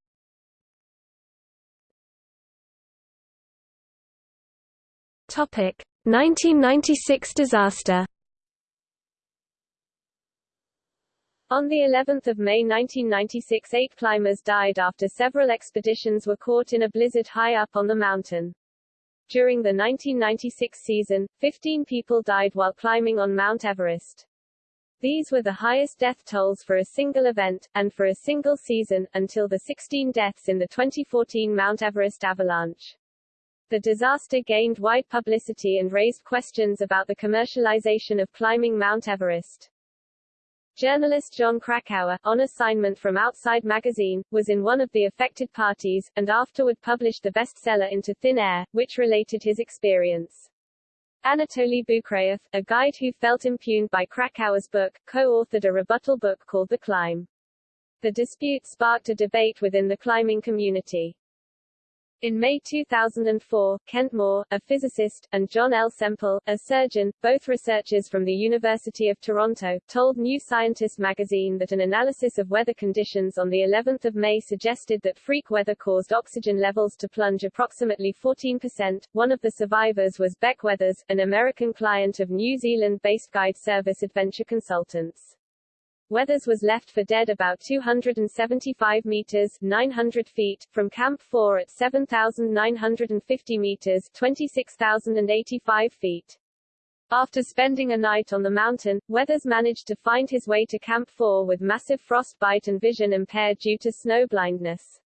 Topic: 1996 disaster. On the 11th of May 1996 eight climbers died after several expeditions were caught in a blizzard high up on the mountain. During the 1996 season, 15 people died while climbing on Mount Everest. These were the highest death tolls for a single event, and for a single season, until the 16 deaths in the 2014 Mount Everest avalanche. The disaster gained wide publicity and raised questions about the commercialization of climbing Mount Everest. Journalist Jon Krakauer, on assignment from Outside magazine, was in one of the affected parties, and afterward published the bestseller Into Thin Air, which related his experience. Anatoly Bukreyev, a guide who felt impugned by Krakauer's book, co-authored a rebuttal book called The Climb. The dispute sparked a debate within the climbing community. In May 2004, Kent Moore, a physicist, and John L. Semple, a surgeon, both researchers from the University of Toronto, told New Scientist magazine that an analysis of weather conditions on the 11th of May suggested that freak weather caused oxygen levels to plunge approximately 14%. One of the survivors was Beck Weathers, an American client of New Zealand-based guide service Adventure Consultants. Weathers was left for dead about 275 meters 900 feet from Camp 4 at 7,950 meters 26,085 feet. After spending a night on the mountain, Weathers managed to find his way to Camp 4 with massive frostbite and vision impaired due to snow blindness.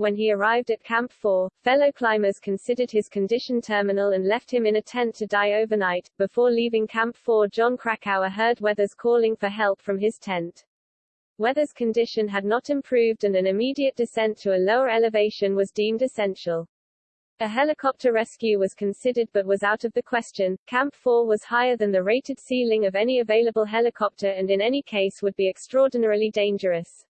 When he arrived at Camp 4, fellow climbers considered his condition terminal and left him in a tent to die overnight. Before leaving Camp 4, Jon Krakauer heard Weathers calling for help from his tent. Weathers' condition had not improved and an immediate descent to a lower elevation was deemed essential. A helicopter rescue was considered but was out of the question. Camp 4 was higher than the rated ceiling of any available helicopter and in any case would be extraordinarily dangerous.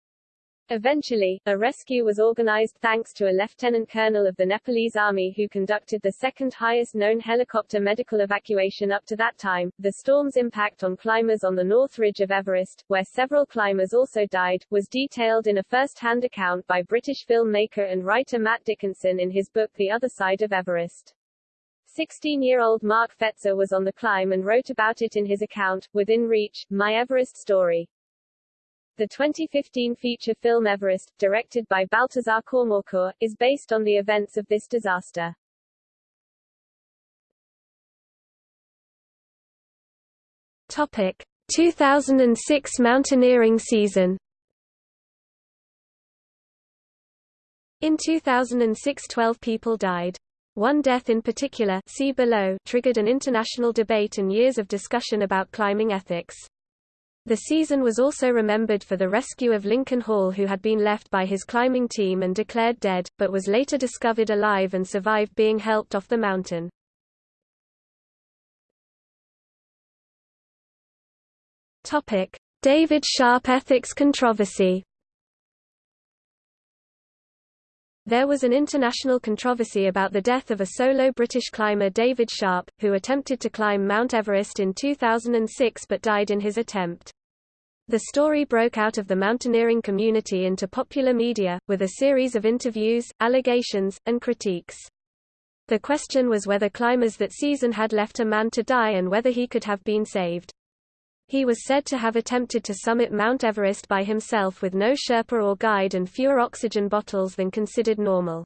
Eventually, a rescue was organized thanks to a lieutenant colonel of the Nepalese army who conducted the second highest known helicopter medical evacuation up to that time. The storm's impact on climbers on the north ridge of Everest, where several climbers also died, was detailed in a first-hand account by British filmmaker and writer Matt Dickinson in his book The Other Side of Everest. 16-year-old Mark Pfetzer was on the climb and wrote about it in his account, Within Reach, My Everest Story. The 2015 feature film Everest, directed by Baltasar Kormákur, is based on the events of this disaster. Topic: 2006 mountaineering season. In 2006 12 people died. One death in particular see below triggered an international debate and years of discussion about climbing ethics. The season was also remembered for the rescue of Lincoln Hall who had been left by his climbing team and declared dead, but was later discovered alive and survived being helped off the mountain. David Sharp ethics controversy There was an international controversy about the death of a solo British climber David Sharp, who attempted to climb Mount Everest in 2006 but died in his attempt. The story broke out of the mountaineering community into popular media, with a series of interviews, allegations, and critiques. The question was whether climbers that season had left a man to die and whether he could have been saved. He was said to have attempted to summit Mount Everest by himself with no Sherpa or guide and fewer oxygen bottles than considered normal.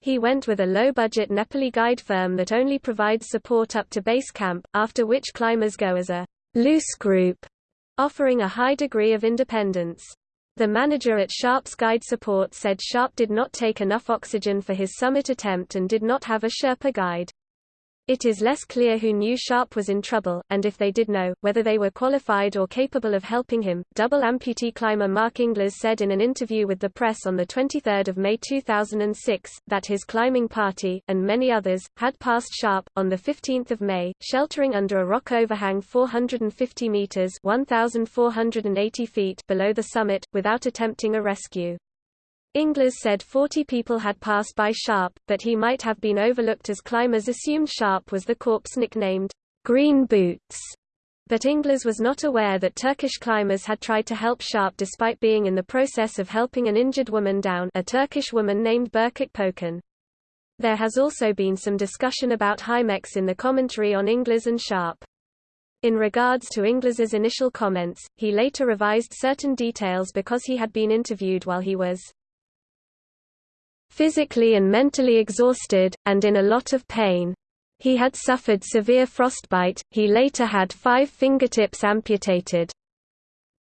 He went with a low-budget Nepali guide firm that only provides support up to base camp, after which climbers go as a loose group offering a high degree of independence. The manager at Sharp's guide support said Sharp did not take enough oxygen for his summit attempt and did not have a Sherpa guide. It is less clear who knew Sharp was in trouble, and if they did know, whether they were qualified or capable of helping him. Double amputee climber Mark Inglis said in an interview with the press on 23 May 2006, that his climbing party, and many others, had passed Sharp, on 15 May, sheltering under a rock overhang 450 meters 1,480 feet below the summit, without attempting a rescue. Inglis said 40 people had passed by Sharp, but he might have been overlooked as climbers assumed Sharp was the corpse nicknamed Green Boots. But Inglis was not aware that Turkish climbers had tried to help Sharp despite being in the process of helping an injured woman down a Turkish woman named Berkut Pokan. There has also been some discussion about Himex in the commentary on Inglis and Sharp. In regards to Inglis's initial comments, he later revised certain details because he had been interviewed while he was physically and mentally exhausted, and in a lot of pain. He had suffered severe frostbite, he later had five fingertips amputated.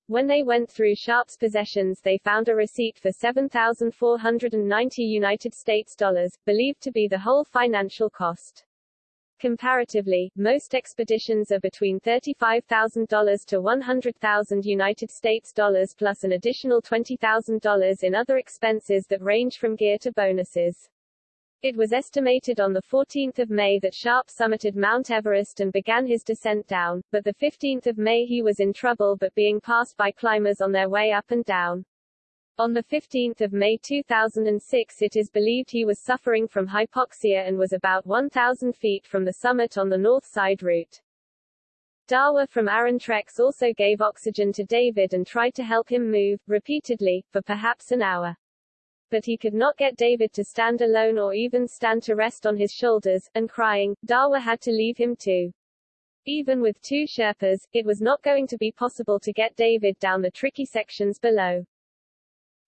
When they went through Sharp's possessions they found a receipt for 7,490 United States dollars, believed to be the whole financial cost. Comparatively, most expeditions are between $35,000 to 100,000 United States dollars plus an additional $20,000 in other expenses that range from gear to bonuses. It was estimated on 14 May that Sharp summited Mount Everest and began his descent down, but 15 May he was in trouble but being passed by climbers on their way up and down. On 15 May 2006 it is believed he was suffering from hypoxia and was about 1,000 feet from the summit on the north side route. Dawa from Arun Treks also gave oxygen to David and tried to help him move, repeatedly, for perhaps an hour. But he could not get David to stand alone or even stand to rest on his shoulders, and crying, Dawa had to leave him too. Even with two Sherpas, it was not going to be possible to get David down the tricky sections below.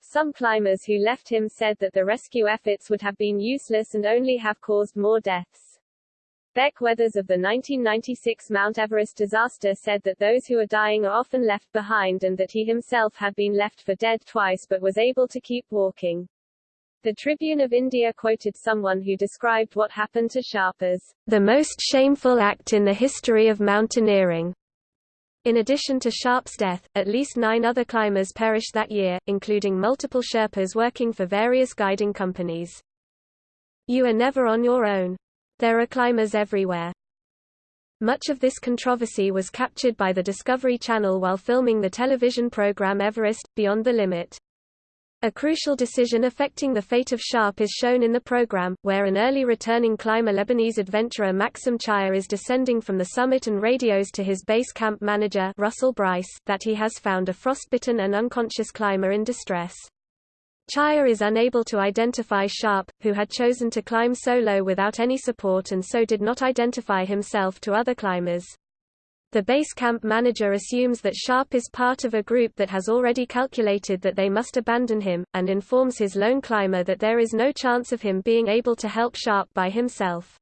Some climbers who left him said that the rescue efforts would have been useless and only have caused more deaths. Beck Weathers of the 1996 Mount Everest disaster said that those who are dying are often left behind and that he himself had been left for dead twice but was able to keep walking. The Tribune of India quoted someone who described what happened to Sharp as the most shameful act in the history of mountaineering. In addition to Sharp's death, at least nine other climbers perished that year, including multiple Sherpas working for various guiding companies. You are never on your own. There are climbers everywhere. Much of this controversy was captured by the Discovery Channel while filming the television program Everest, Beyond the Limit. A crucial decision affecting the fate of Sharp is shown in the program, where an early returning climber Lebanese adventurer Maxim Chaya is descending from the summit and radios to his base camp manager Russell Brice that he has found a frostbitten and unconscious climber in distress. Chaya is unable to identify Sharp, who had chosen to climb solo without any support and so did not identify himself to other climbers. The base camp manager assumes that Sharp is part of a group that has already calculated that they must abandon him, and informs his lone climber that there is no chance of him being able to help Sharp by himself.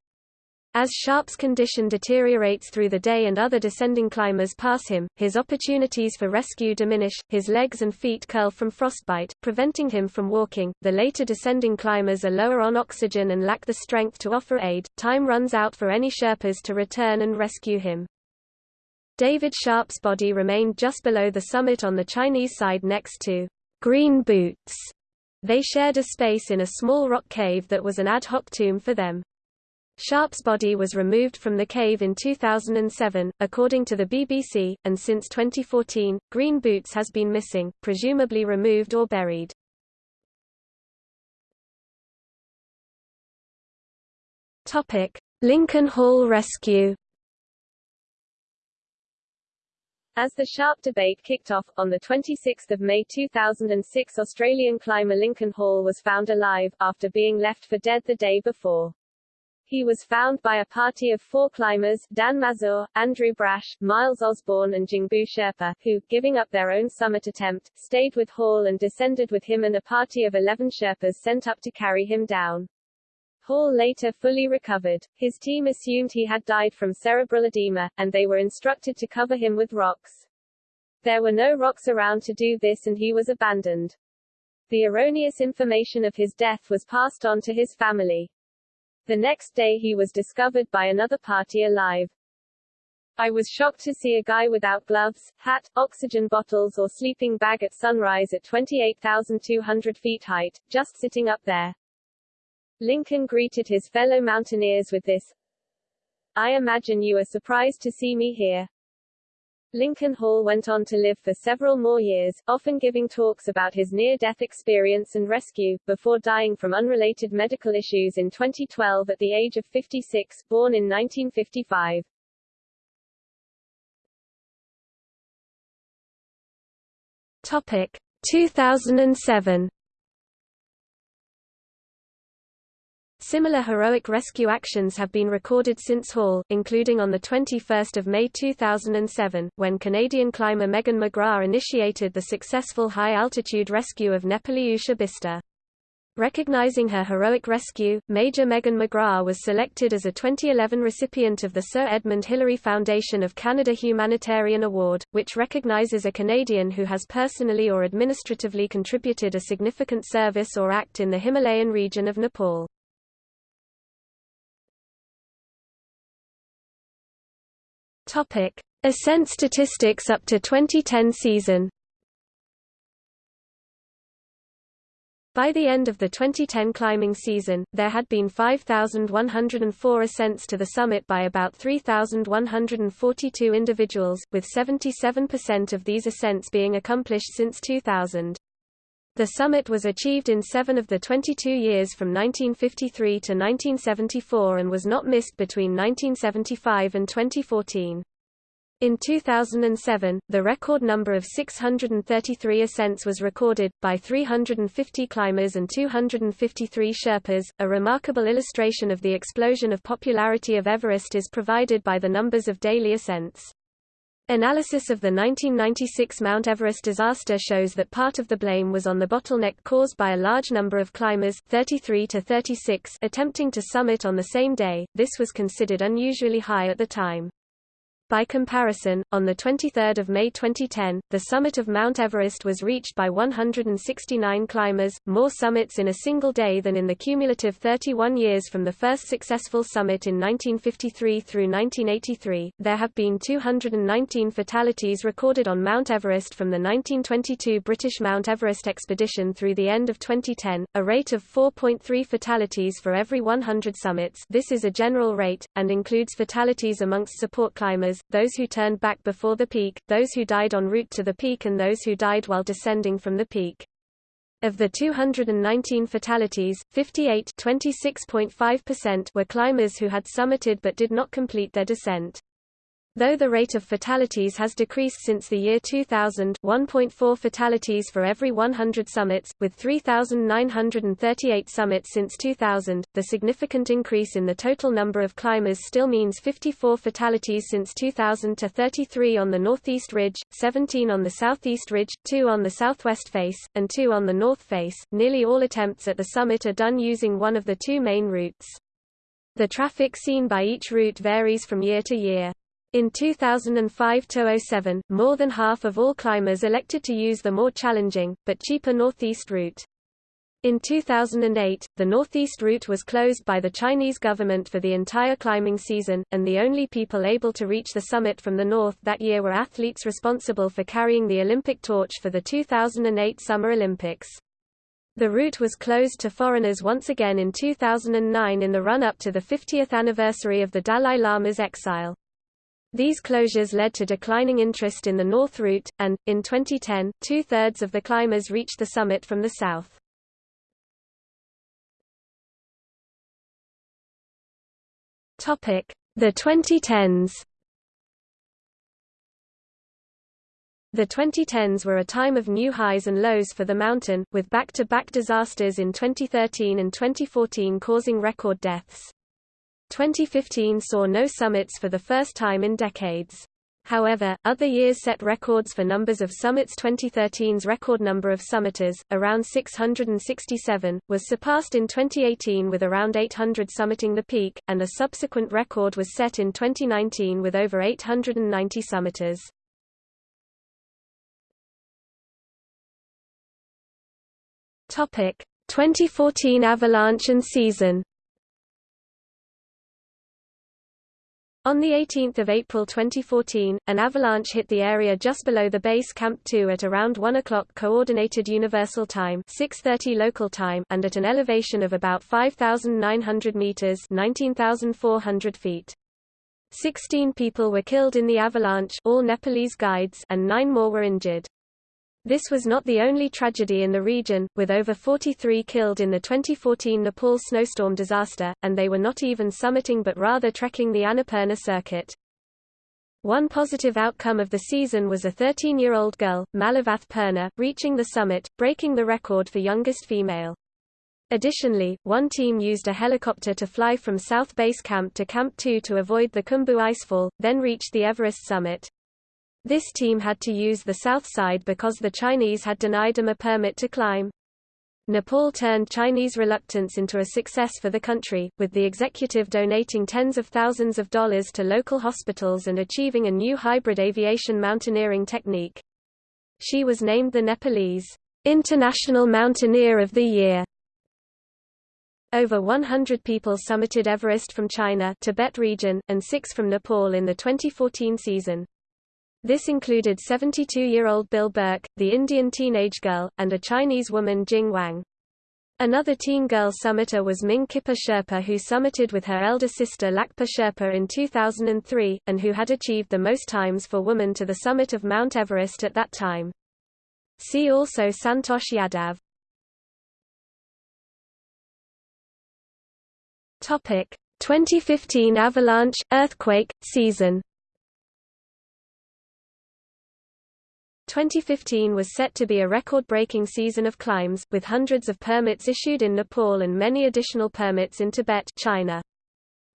As Sharp's condition deteriorates through the day and other descending climbers pass him, his opportunities for rescue diminish, his legs and feet curl from frostbite, preventing him from walking. The later descending climbers are lower on oxygen and lack the strength to offer aid. Time runs out for any Sherpas to return and rescue him. David Sharp's body remained just below the summit on the Chinese side next to Green Boots. They shared a space in a small rock cave that was an ad hoc tomb for them. Sharp's body was removed from the cave in 2007, according to the BBC, and since 2014, Green Boots has been missing, presumably removed or buried. Lincoln Hall rescue As the Sharp debate kicked off, on 26 May 2006 Australian climber Lincoln Hall was found alive, after being left for dead the day before. He was found by a party of four climbers, Dan Mazur, Andrew Brash, Miles Osborne and Jingbu Sherpa, who, giving up their own summit attempt, stayed with Hall and descended with him and a party of 11 Sherpas sent up to carry him down. Hall later fully recovered. His team assumed he had died from cerebral edema, and they were instructed to cover him with rocks. There were no rocks around to do this and he was abandoned. The erroneous information of his death was passed on to his family. The next day he was discovered by another party alive. I was shocked to see a guy without gloves, hat, oxygen bottles or sleeping bag at sunrise at 28,200 feet height, just sitting up there. Lincoln greeted his fellow mountaineers with this, I imagine you are surprised to see me here. Lincoln Hall went on to live for several more years, often giving talks about his near-death experience and rescue, before dying from unrelated medical issues in 2012 at the age of 56, born in 1955. Topic 2007 Similar heroic rescue actions have been recorded since Hall, including on 21 May 2007, when Canadian climber Megan McGrath initiated the successful high-altitude rescue of Nepali Usha Bista. Recognizing her heroic rescue, Major Megan McGrath was selected as a 2011 recipient of the Sir Edmund Hillary Foundation of Canada Humanitarian Award, which recognizes a Canadian who has personally or administratively contributed a significant service or act in the Himalayan region of Nepal. Topic: Ascent statistics up to 2010 season. By the end of the 2010 climbing season, there had been 5,104 ascents to the summit by about 3,142 individuals, with 77% of these ascents being accomplished since 2000. The summit was achieved in seven of the 22 years from 1953 to 1974 and was not missed between 1975 and 2014. In 2007, the record number of 633 ascents was recorded, by 350 climbers and 253 Sherpas. A remarkable illustration of the explosion of popularity of Everest is provided by the numbers of daily ascents. Analysis of the 1996 Mount Everest disaster shows that part of the blame was on the bottleneck caused by a large number of climbers 33 to 36 attempting to summit on the same day. This was considered unusually high at the time. By comparison, on 23 May 2010, the summit of Mount Everest was reached by 169 climbers, more summits in a single day than in the cumulative 31 years from the first successful summit in 1953 through 1983. There have been 219 fatalities recorded on Mount Everest from the 1922 British Mount Everest expedition through the end of 2010, a rate of 4.3 fatalities for every 100 summits. This is a general rate, and includes fatalities amongst support climbers those who turned back before the peak, those who died en route to the peak and those who died while descending from the peak. Of the 219 fatalities, 58 were climbers who had summited but did not complete their descent. Though the rate of fatalities has decreased since the year 2000 1.4 fatalities for every 100 summits, with 3,938 summits since 2000, the significant increase in the total number of climbers still means 54 fatalities since 2000 to 33 on the northeast ridge, 17 on the southeast ridge, 2 on the southwest face, and 2 on the north face. Nearly all attempts at the summit are done using one of the two main routes. The traffic seen by each route varies from year to year. In 2005–07, more than half of all climbers elected to use the more challenging, but cheaper Northeast route. In 2008, the Northeast route was closed by the Chinese government for the entire climbing season, and the only people able to reach the summit from the north that year were athletes responsible for carrying the Olympic torch for the 2008 Summer Olympics. The route was closed to foreigners once again in 2009 in the run-up to the 50th anniversary of the Dalai Lama's exile. These closures led to declining interest in the north route, and, in 2010, two-thirds of the climbers reached the summit from the south. The 2010s The 2010s were a time of new highs and lows for the mountain, with back-to-back -back disasters in 2013 and 2014 causing record deaths. 2015 saw no summits for the first time in decades. However, other years set records for numbers of summits 2013's record number of summiters, around 667, was surpassed in 2018 with around 800 summiting the peak, and a subsequent record was set in 2019 with over 890 summiters. Topic: 2014 avalanche and season On 18 April 2014, an avalanche hit the area just below the base Camp 2 at around 1 o'clock Coordinated Universal Time 6.30 local time and at an elevation of about 5,900 meters 19,400 feet. Sixteen people were killed in the avalanche all Nepalese guides and nine more were injured. This was not the only tragedy in the region, with over 43 killed in the 2014 Nepal snowstorm disaster, and they were not even summiting but rather trekking the Annapurna circuit. One positive outcome of the season was a 13-year-old girl, Malavath Purna, reaching the summit, breaking the record for youngest female. Additionally, one team used a helicopter to fly from South Base Camp to Camp 2 to avoid the Khumbu icefall, then reached the Everest summit. This team had to use the south side because the Chinese had denied them a permit to climb. Nepal turned Chinese reluctance into a success for the country, with the executive donating tens of thousands of dollars to local hospitals and achieving a new hybrid aviation mountaineering technique. She was named the Nepalese International Mountaineer of the Year. Over 100 people summited Everest from China Tibet region, and six from Nepal in the 2014 season. This included 72-year-old Bill Burke, the Indian teenage girl, and a Chinese woman Jing Wang. Another teen girl summiter was Ming Kippa Sherpa who summited with her elder sister Lakpa Sherpa in 2003, and who had achieved the most times for women to the summit of Mount Everest at that time. See also Santosh Yadav. Topic: 2015 avalanche earthquake season. 2015 was set to be a record-breaking season of climbs, with hundreds of permits issued in Nepal and many additional permits in Tibet China.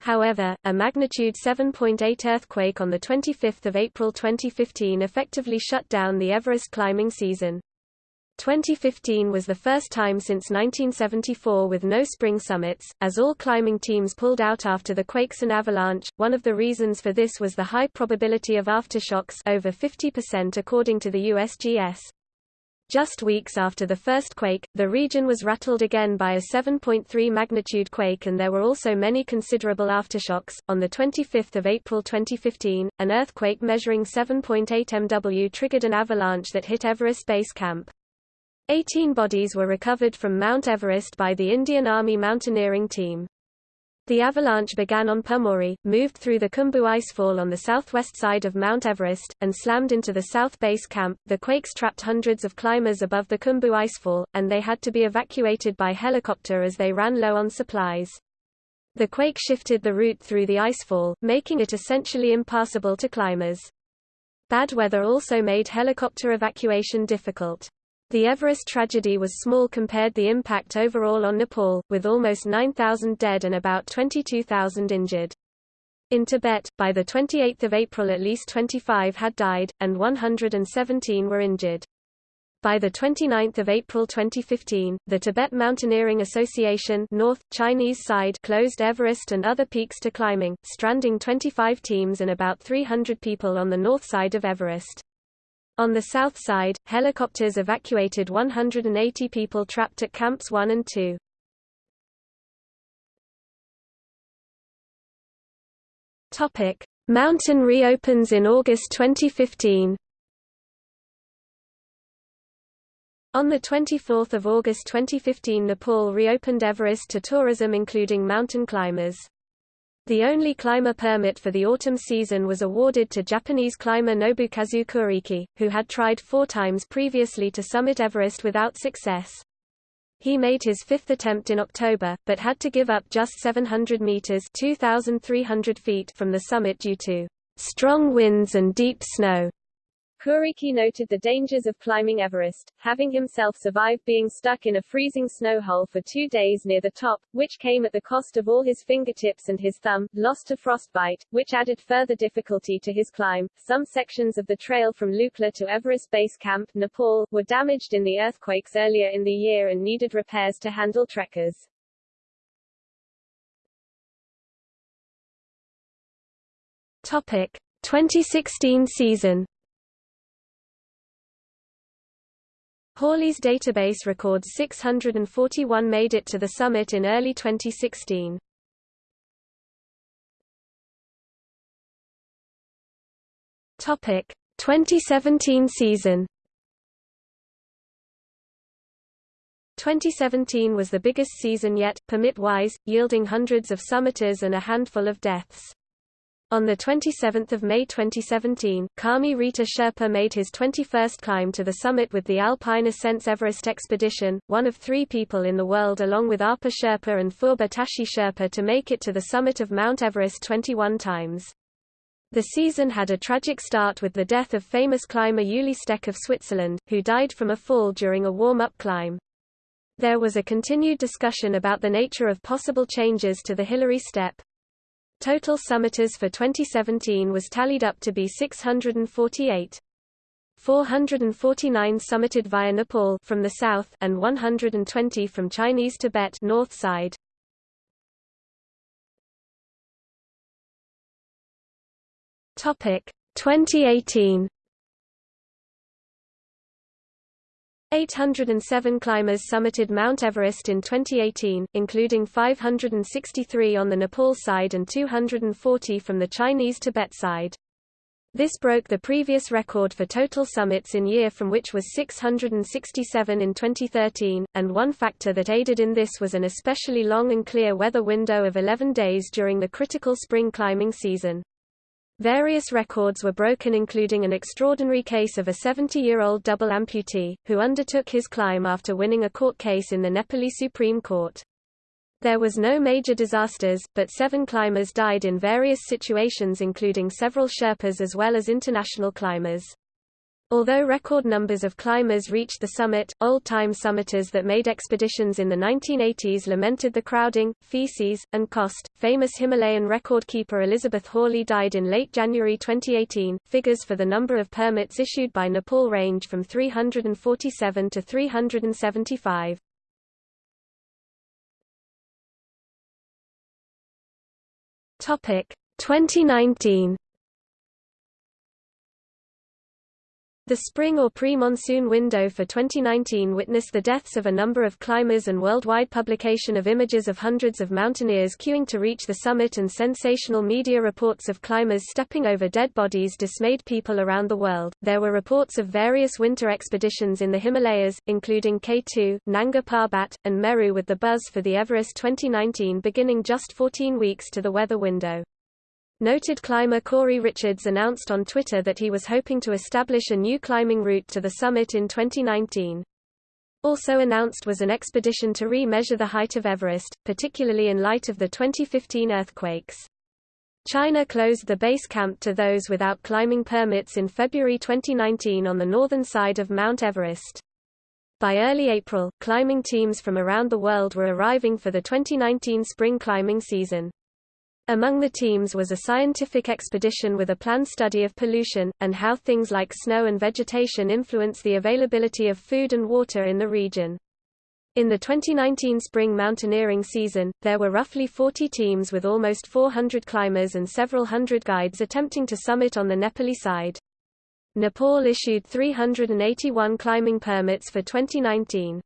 However, a magnitude 7.8 earthquake on 25 April 2015 effectively shut down the Everest climbing season. 2015 was the first time since 1974 with no spring summits, as all climbing teams pulled out after the quakes and avalanche. One of the reasons for this was the high probability of aftershocks over 50% according to the USGS. Just weeks after the first quake, the region was rattled again by a 7.3 magnitude quake and there were also many considerable aftershocks. On the 25th of April 2015, an earthquake measuring 7.8 MW triggered an avalanche that hit Everest Base Camp. Eighteen bodies were recovered from Mount Everest by the Indian Army mountaineering team. The avalanche began on Pumori, moved through the Khumbu icefall on the southwest side of Mount Everest, and slammed into the South Base camp. The quakes trapped hundreds of climbers above the Khumbu icefall, and they had to be evacuated by helicopter as they ran low on supplies. The quake shifted the route through the icefall, making it essentially impassable to climbers. Bad weather also made helicopter evacuation difficult. The Everest tragedy was small compared the impact overall on Nepal, with almost 9,000 dead and about 22,000 injured. In Tibet, by 28 April at least 25 had died, and 117 were injured. By 29 April 2015, the Tibet Mountaineering Association North, Chinese side closed Everest and other peaks to climbing, stranding 25 teams and about 300 people on the north side of Everest. On the south side, helicopters evacuated 180 people trapped at Camps 1 and 2. Topic: Mountain reopens in August 2015. On 24 August 2015 Nepal reopened Everest to tourism including mountain climbers. The only climber permit for the autumn season was awarded to Japanese climber Nobukazu Kuriki, who had tried four times previously to summit Everest without success. He made his fifth attempt in October, but had to give up just 700 meters (2,300 feet) from the summit due to strong winds and deep snow. Kuriki noted the dangers of climbing Everest, having himself survived being stuck in a freezing snow hole for two days near the top, which came at the cost of all his fingertips and his thumb, lost to frostbite, which added further difficulty to his climb. Some sections of the trail from Lukla to Everest Base Camp, Nepal, were damaged in the earthquakes earlier in the year and needed repairs to handle trekkers. Topic: 2016 season Hawley's database records 641 made it to the summit in early 2016. Topic 2017 season 2017 was the biggest season yet, permit-wise, yielding hundreds of summiters and a handful of deaths. On 27 May 2017, Kami Rita Sherpa made his 21st climb to the summit with the Alpine Ascents Everest Expedition, one of three people in the world along with Apa Sherpa and Phurba Tashi Sherpa to make it to the summit of Mount Everest 21 times. The season had a tragic start with the death of famous climber Ueli Steck of Switzerland, who died from a fall during a warm-up climb. There was a continued discussion about the nature of possible changes to the Hillary step. Total summiters for 2017 was tallied up to be 648. 449 summited via Nepal from the south and 120 from Chinese Tibet north side. Topic 2018 807 climbers summited Mount Everest in 2018, including 563 on the Nepal side and 240 from the Chinese Tibet side. This broke the previous record for total summits in year from which was 667 in 2013, and one factor that aided in this was an especially long and clear weather window of 11 days during the critical spring climbing season. Various records were broken including an extraordinary case of a 70-year-old double amputee, who undertook his climb after winning a court case in the Nepali Supreme Court. There was no major disasters, but seven climbers died in various situations including several Sherpas as well as international climbers. Although record numbers of climbers reached the summit, old-time summiters that made expeditions in the 1980s lamented the crowding, feces, and cost. Famous Himalayan record keeper Elizabeth Hawley died in late January 2018. Figures for the number of permits issued by Nepal range from 347 to 375. Topic 2019 The spring or pre-monsoon window for 2019 witnessed the deaths of a number of climbers and worldwide publication of images of hundreds of mountaineers queuing to reach the summit and sensational media reports of climbers stepping over dead bodies dismayed people around the world. There were reports of various winter expeditions in the Himalayas, including K2, Nanga Parbat, and Meru with the buzz for the Everest 2019 beginning just 14 weeks to the weather window. Noted climber Corey Richards announced on Twitter that he was hoping to establish a new climbing route to the summit in 2019. Also announced was an expedition to re-measure the height of Everest, particularly in light of the 2015 earthquakes. China closed the base camp to those without climbing permits in February 2019 on the northern side of Mount Everest. By early April, climbing teams from around the world were arriving for the 2019 spring climbing season. Among the teams was a scientific expedition with a planned study of pollution, and how things like snow and vegetation influence the availability of food and water in the region. In the 2019 spring mountaineering season, there were roughly 40 teams with almost 400 climbers and several hundred guides attempting to summit on the Nepali side. Nepal issued 381 climbing permits for 2019.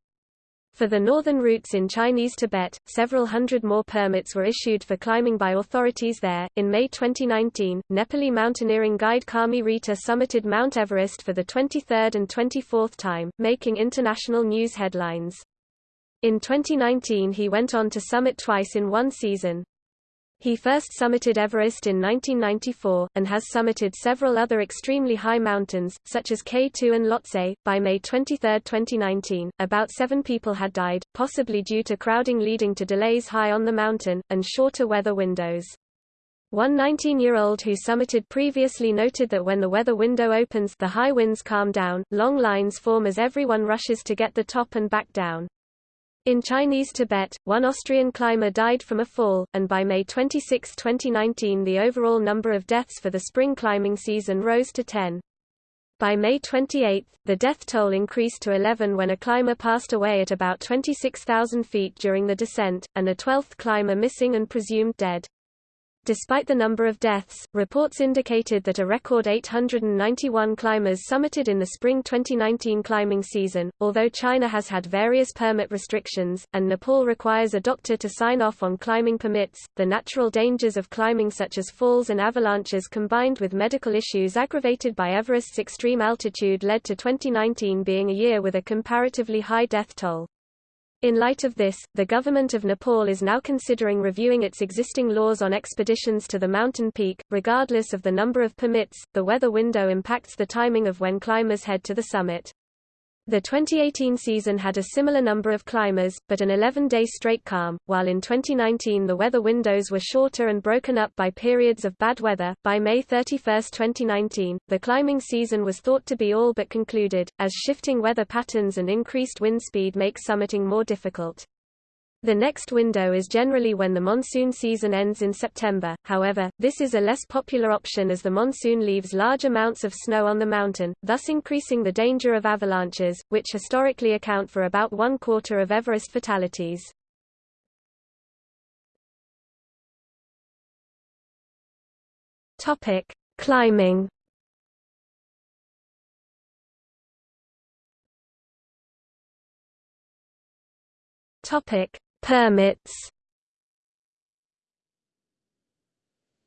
For the northern routes in Chinese Tibet, several hundred more permits were issued for climbing by authorities there. In May 2019, Nepali mountaineering guide Kami Rita summited Mount Everest for the 23rd and 24th time, making international news headlines. In 2019 he went on to summit twice in one season. He first summited Everest in 1994, and has summited several other extremely high mountains, such as K2 and Lhotse. By May 23, 2019, about seven people had died, possibly due to crowding leading to delays high on the mountain, and shorter weather windows. One 19-year-old who summited previously noted that when the weather window opens the high winds calm down, long lines form as everyone rushes to get the top and back down. In Chinese Tibet, one Austrian climber died from a fall, and by May 26, 2019 the overall number of deaths for the spring climbing season rose to 10. By May 28, the death toll increased to 11 when a climber passed away at about 26,000 feet during the descent, and a 12th climber missing and presumed dead. Despite the number of deaths, reports indicated that a record 891 climbers summited in the spring 2019 climbing season. Although China has had various permit restrictions, and Nepal requires a doctor to sign off on climbing permits, the natural dangers of climbing, such as falls and avalanches, combined with medical issues aggravated by Everest's extreme altitude, led to 2019 being a year with a comparatively high death toll. In light of this, the government of Nepal is now considering reviewing its existing laws on expeditions to the mountain peak. Regardless of the number of permits, the weather window impacts the timing of when climbers head to the summit. The 2018 season had a similar number of climbers, but an 11-day straight calm, while in 2019 the weather windows were shorter and broken up by periods of bad weather. By May 31, 2019, the climbing season was thought to be all but concluded, as shifting weather patterns and increased wind speed make summiting more difficult. The next window is generally when the monsoon season ends in September, however, this is a less popular option as the monsoon leaves large amounts of snow on the mountain, thus increasing the danger of avalanches, which historically account for about one quarter of Everest fatalities. Climbing. Topic: Permits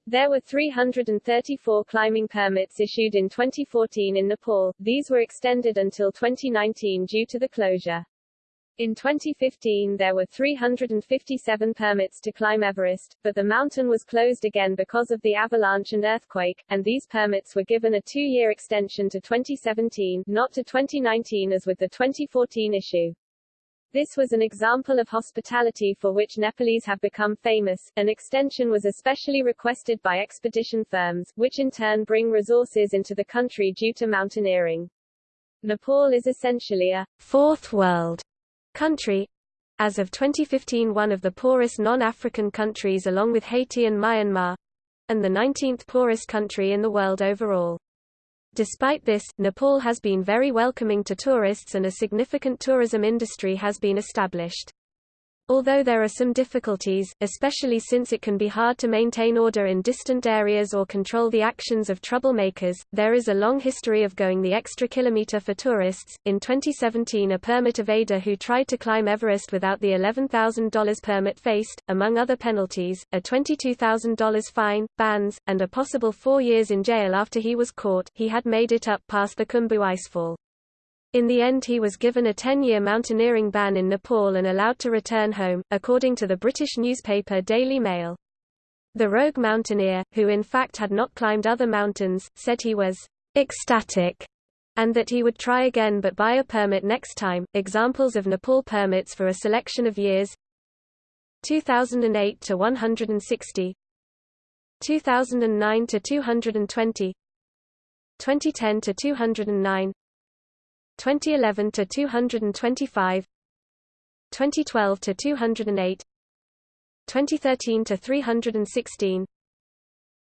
There were 334 climbing permits issued in 2014 in Nepal, these were extended until 2019 due to the closure. In 2015 there were 357 permits to climb Everest, but the mountain was closed again because of the avalanche and earthquake, and these permits were given a two-year extension to 2017, not to 2019 as with the 2014 issue. This was an example of hospitality for which Nepalese have become famous. An extension was especially requested by expedition firms, which in turn bring resources into the country due to mountaineering. Nepal is essentially a fourth world country, as of 2015 one of the poorest non-African countries along with Haiti and Myanmar, and the 19th poorest country in the world overall. Despite this, Nepal has been very welcoming to tourists and a significant tourism industry has been established. Although there are some difficulties, especially since it can be hard to maintain order in distant areas or control the actions of troublemakers, there is a long history of going the extra kilometer for tourists. In 2017, a permit evader who tried to climb Everest without the $11,000 permit faced, among other penalties, a $22,000 fine, bans, and a possible four years in jail after he was caught. He had made it up past the Khumbu icefall. In the end he was given a 10-year mountaineering ban in Nepal and allowed to return home, according to the British newspaper Daily Mail. The rogue mountaineer, who in fact had not climbed other mountains, said he was ecstatic and that he would try again but buy a permit next time. Examples of Nepal permits for a selection of years 2008 to 160 2009 to 220 2010 to 209 2011 to 225 2012 to 208 2013 to 316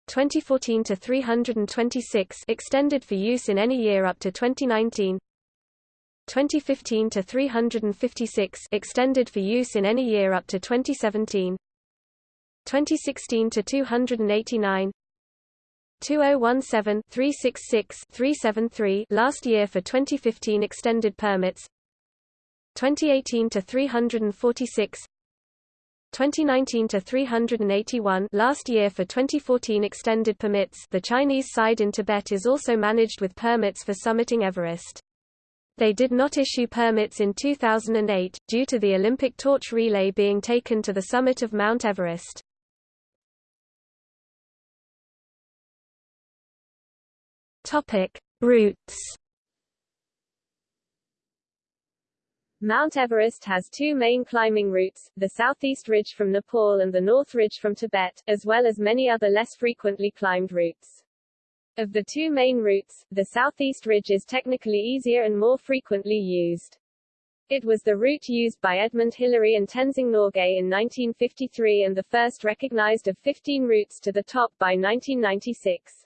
2014 to 326 extended for use in any year up to 2019 2015 to 356 extended for use in any year up to 2017 2016 to 289 2017-366-373 last year for 2015 extended permits 2018 to 346 2019 to 381 last year for 2014 extended permits the Chinese side in Tibet is also managed with permits for summiting Everest. They did not issue permits in 2008, due to the Olympic torch relay being taken to the summit of Mount Everest. Topic: Routes. Mount Everest has two main climbing routes, the southeast ridge from Nepal and the north ridge from Tibet, as well as many other less frequently climbed routes. Of the two main routes, the southeast ridge is technically easier and more frequently used. It was the route used by Edmund Hillary and Tenzing Norgay in 1953 and the first recognized of 15 routes to the top by 1996.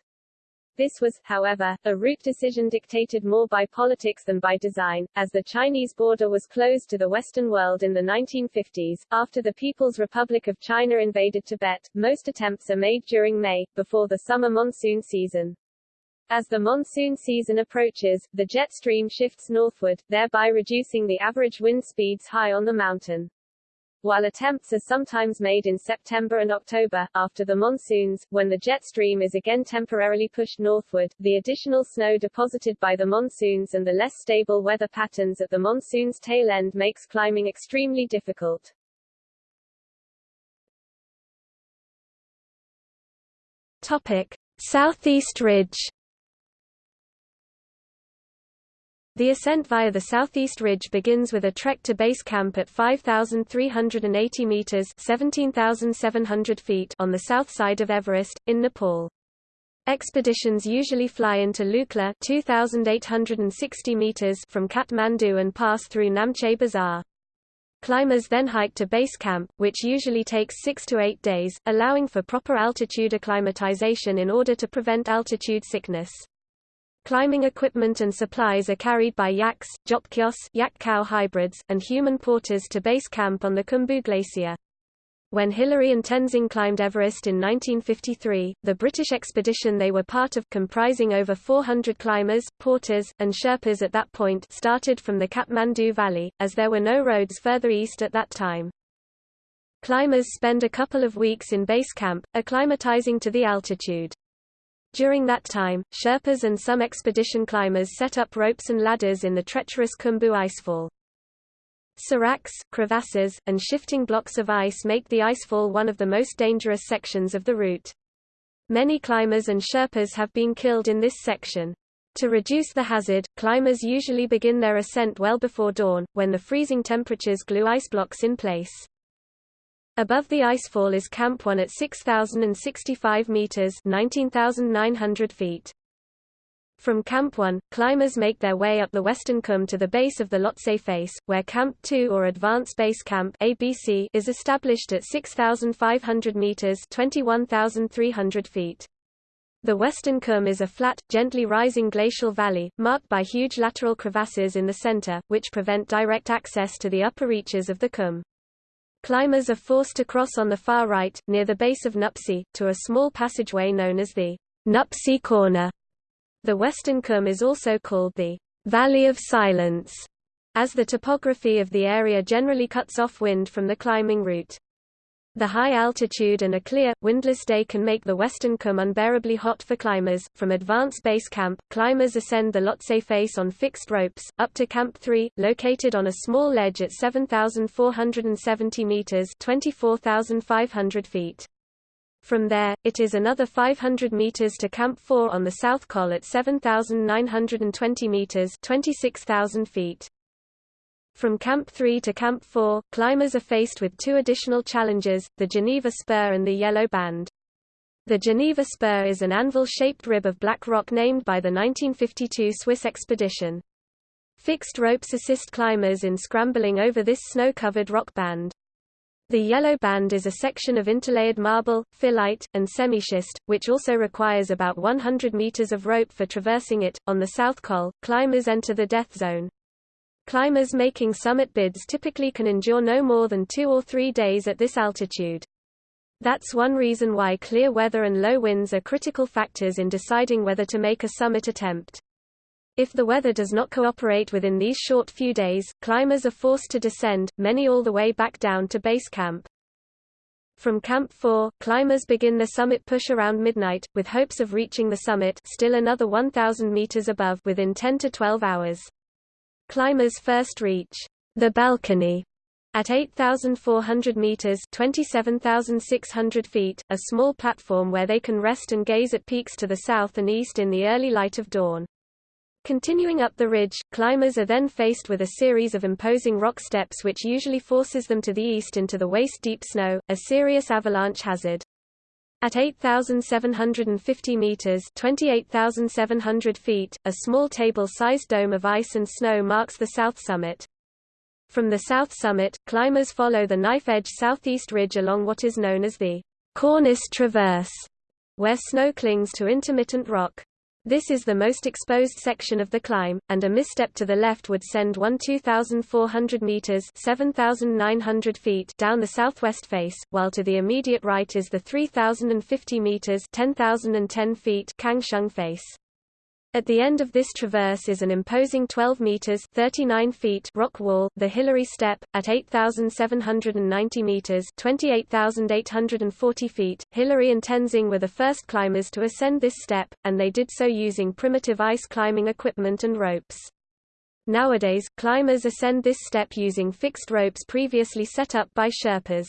This was, however, a route decision dictated more by politics than by design, as the Chinese border was closed to the Western world in the 1950s. After the People's Republic of China invaded Tibet, most attempts are made during May, before the summer monsoon season. As the monsoon season approaches, the jet stream shifts northward, thereby reducing the average wind speeds high on the mountain. While attempts are sometimes made in September and October, after the monsoons, when the jet stream is again temporarily pushed northward, the additional snow deposited by the monsoons and the less stable weather patterns at the monsoon's tail end makes climbing extremely difficult. Topic. Southeast Ridge The ascent via the southeast ridge begins with a trek to base camp at 5,380 meters (17,700 feet) on the south side of Everest, in Nepal. Expeditions usually fly into Lukla 2,860 meters from Kathmandu and pass through Namche Bazaar. Climbers then hike to base camp, which usually takes six to eight days, allowing for proper altitude acclimatization in order to prevent altitude sickness. Climbing equipment and supplies are carried by yaks, dzopkyos yak-cow hybrids, and human porters to base camp on the Khumbu Glacier. When Hillary and Tenzing climbed Everest in 1953, the British expedition they were part of comprising over 400 climbers, porters, and Sherpas at that point started from the Kathmandu Valley, as there were no roads further east at that time. Climbers spend a couple of weeks in base camp, acclimatizing to the altitude. During that time, Sherpas and some expedition climbers set up ropes and ladders in the treacherous Khumbu icefall. Seracs, crevasses, and shifting blocks of ice make the icefall one of the most dangerous sections of the route. Many climbers and Sherpas have been killed in this section. To reduce the hazard, climbers usually begin their ascent well before dawn, when the freezing temperatures glue ice blocks in place. Above the icefall is Camp 1 at 6,065 meters 19,900 feet. From Camp 1, climbers make their way up the western Cwm to the base of the Lhotse face, where Camp 2 or Advanced Base Camp ABC is established at 6,500 meters 21,300 feet. The western Cwm is a flat, gently rising glacial valley, marked by huge lateral crevasses in the center, which prevent direct access to the upper reaches of the Cwm. Climbers are forced to cross on the far right, near the base of Nuptse, to a small passageway known as the Nuptse Corner. The western Cwm is also called the Valley of Silence, as the topography of the area generally cuts off wind from the climbing route. The high altitude and a clear, windless day can make the western Cwm unbearably hot for climbers. From Advanced Base Camp, climbers ascend the Lhotse face on fixed ropes, up to Camp 3, located on a small ledge at 7,470 meters (24,500 feet). From there, it is another 500 meters to Camp 4 on the south col at 7,920 meters (26,000 feet). From Camp 3 to Camp 4, climbers are faced with two additional challenges, the Geneva Spur and the Yellow Band. The Geneva Spur is an anvil-shaped rib of black rock named by the 1952 Swiss expedition. Fixed ropes assist climbers in scrambling over this snow-covered rock band. The yellow band is a section of interlayered marble, phyllite, and semischist, which also requires about 100 meters of rope for traversing it. On the south col, climbers enter the death zone. Climbers making summit bids typically can endure no more than two or three days at this altitude. That's one reason why clear weather and low winds are critical factors in deciding whether to make a summit attempt. If the weather does not cooperate within these short few days, climbers are forced to descend, many all the way back down to base camp. From Camp 4, climbers begin the summit push around midnight, with hopes of reaching the summit still another 1,000 meters above within 10 to 12 hours. Climbers first reach the balcony at 8,400 meters (27,600 feet), a small platform where they can rest and gaze at peaks to the south and east in the early light of dawn. Continuing up the ridge, climbers are then faced with a series of imposing rock steps which usually forces them to the east into the waist-deep snow, a serious avalanche hazard. At 8,750 meters (28,700 feet), a small table-sized dome of ice and snow marks the south summit. From the south summit, climbers follow the knife-edge southeast ridge along what is known as the Cornice Traverse, where snow clings to intermittent rock. This is the most exposed section of the climb, and a misstep to the left would send one 2,400 meters (7,900 feet) down the southwest face, while to the immediate right is the 3,050 meters (10,010 feet) Kangshung face. At the end of this traverse is an imposing 12 meters (39 feet) rock wall, the Hillary Step, at 8,790 meters (28,840 feet). Hillary and Tenzing were the first climbers to ascend this step, and they did so using primitive ice climbing equipment and ropes. Nowadays, climbers ascend this step using fixed ropes previously set up by Sherpas.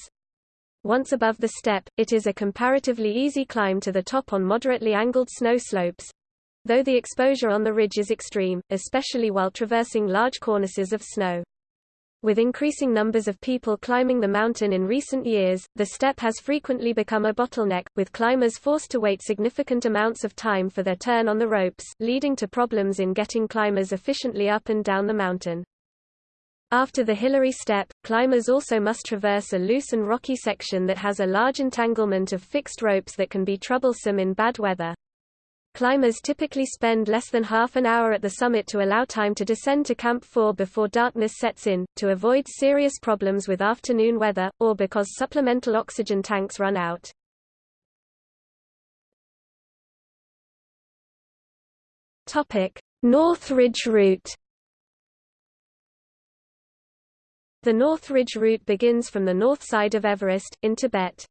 Once above the step, it is a comparatively easy climb to the top on moderately angled snow slopes, though the exposure on the ridge is extreme, especially while traversing large cornices of snow. With increasing numbers of people climbing the mountain in recent years, the step has frequently become a bottleneck, with climbers forced to wait significant amounts of time for their turn on the ropes, leading to problems in getting climbers efficiently up and down the mountain. After the Hillary Step, climbers also must traverse a loose and rocky section that has a large entanglement of fixed ropes that can be troublesome in bad weather. Climbers typically spend less than half an hour at the summit to allow time to descend to Camp 4 before darkness sets in, to avoid serious problems with afternoon weather, or because supplemental oxygen tanks run out. North Ridge Route The North Ridge route begins from the north side of Everest, in Tibet.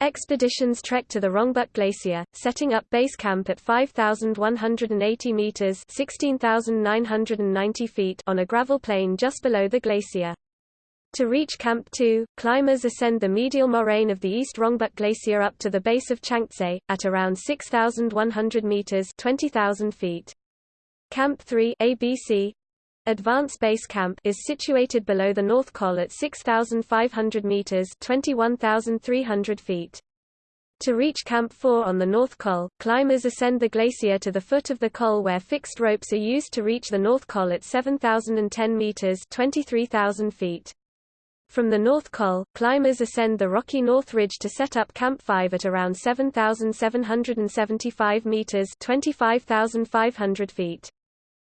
Expeditions trek to the Rongbuk Glacier, setting up base camp at 5,180 meters (16,990 feet) on a gravel plain just below the glacier. To reach Camp 2, climbers ascend the medial moraine of the East Rongbuk Glacier up to the base of Changtse, at around 6,100 meters (20,000 feet). Camp 3 ABC, Advance Base Camp is situated below the North Col at 6,500 meters (21,300 feet). To reach Camp 4 on the North Col, climbers ascend the glacier to the foot of the col where fixed ropes are used to reach the North Col at 7,010 meters (23,000 feet). From the North Col, climbers ascend the rocky North Ridge to set up Camp 5 at around 7,775 meters (25,500 feet).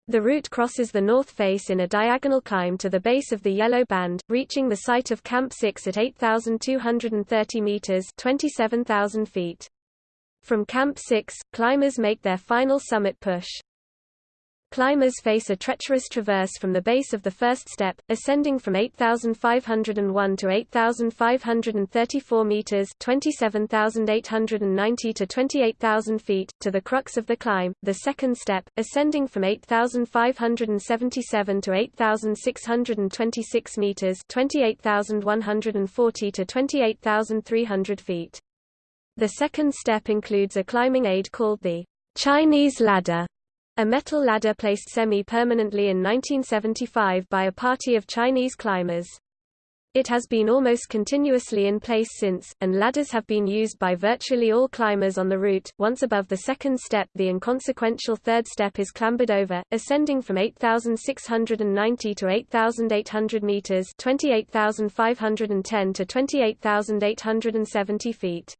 The route crosses the north face in a diagonal climb to the base of the Yellow Band, reaching the site of Camp 6 at 8,230 meters (27,000 feet). From Camp 6, climbers make their final summit push. Climbers face a treacherous traverse from the base of the first step, ascending from 8,501 to 8,534 meters (27,890 to 28,000 feet) to the crux of the climb. The second step, ascending from 8,577 to 8,626 meters (28,140 to 28,300 feet). The second step includes a climbing aid called the Chinese ladder a metal ladder placed semi-permanently in 1975 by a party of Chinese climbers. It has been almost continuously in place since, and ladders have been used by virtually all climbers on the route. Once above the second step, the inconsequential third step is clambered over, ascending from 8,690 to 8,800 meters (28,510 to 28,870 feet).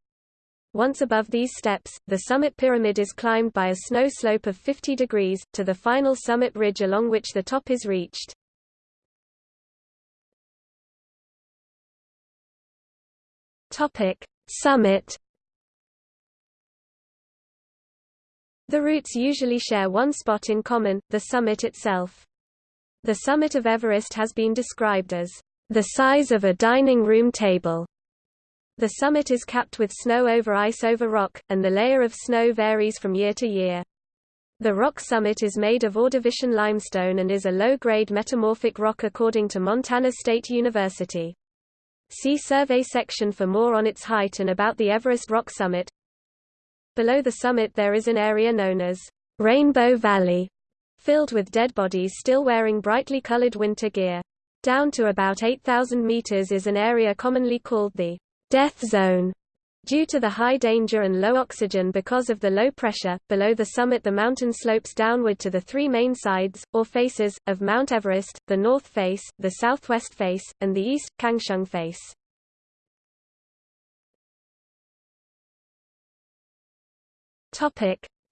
Once above these steps, the summit pyramid is climbed by a snow slope of 50 degrees, to the final summit ridge along which the top is reached. Summit The routes usually share one spot in common, the summit itself. The summit of Everest has been described as the size of a dining room table. The summit is capped with snow over ice over rock, and the layer of snow varies from year to year. The rock summit is made of Ordovician limestone and is a low-grade metamorphic rock according to Montana State University. See survey section for more on its height and about the Everest rock summit. Below the summit there is an area known as Rainbow Valley, filled with dead bodies still wearing brightly colored winter gear. Down to about 8,000 meters is an area commonly called the death zone Due to the high danger and low oxygen because of the low pressure, below the summit the mountain slopes downward to the three main sides, or faces, of Mount Everest, the north face, the southwest face, and the east, Kangshung face.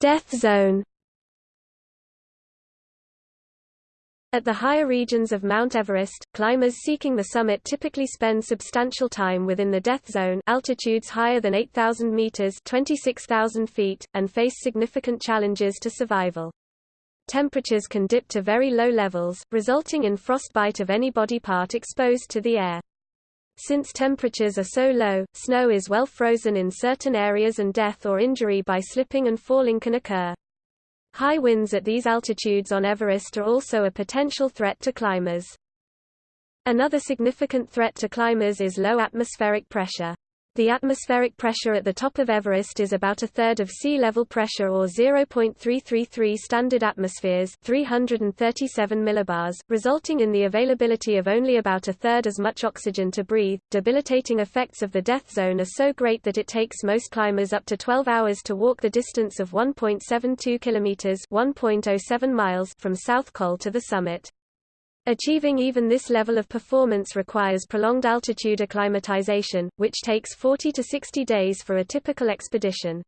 Death zone At the higher regions of Mount Everest, climbers seeking the summit typically spend substantial time within the death zone altitudes higher than 8,000 meters 26,000 feet, and face significant challenges to survival. Temperatures can dip to very low levels, resulting in frostbite of any body part exposed to the air. Since temperatures are so low, snow is well frozen in certain areas and death or injury by slipping and falling can occur. High winds at these altitudes on Everest are also a potential threat to climbers. Another significant threat to climbers is low atmospheric pressure. The atmospheric pressure at the top of Everest is about a third of sea level pressure or 0.333 standard atmospheres 337 millibars, resulting in the availability of only about a third as much oxygen to breathe. Debilitating effects of the death zone are so great that it takes most climbers up to 12 hours to walk the distance of 1.72 kilometers 1.07 miles from South Col to the summit. Achieving even this level of performance requires prolonged altitude acclimatization, which takes 40 to 60 days for a typical expedition.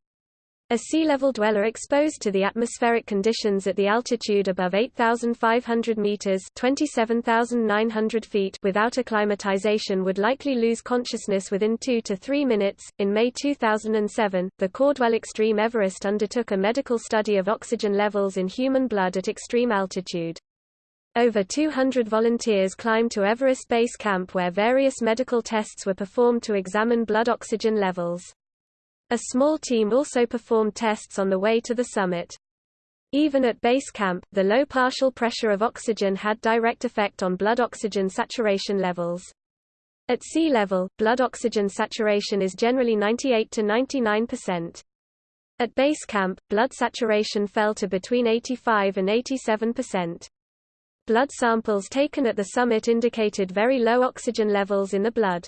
A sea level dweller exposed to the atmospheric conditions at the altitude above 8,500 meters (27,900 feet) without acclimatization would likely lose consciousness within 2 to 3 minutes. In May 2007, the Caudwell Xtreme Everest undertook a medical study of oxygen levels in human blood at extreme altitude. Over 200 volunteers climbed to Everest Base Camp where various medical tests were performed to examine blood oxygen levels. A small team also performed tests on the way to the summit. Even at base camp, the low partial pressure of oxygen had direct effect on blood oxygen saturation levels. At sea level, blood oxygen saturation is generally 98 to 99%. At base camp, blood saturation fell to between 85 and 87%. Blood samples taken at the summit indicated very low oxygen levels in the blood.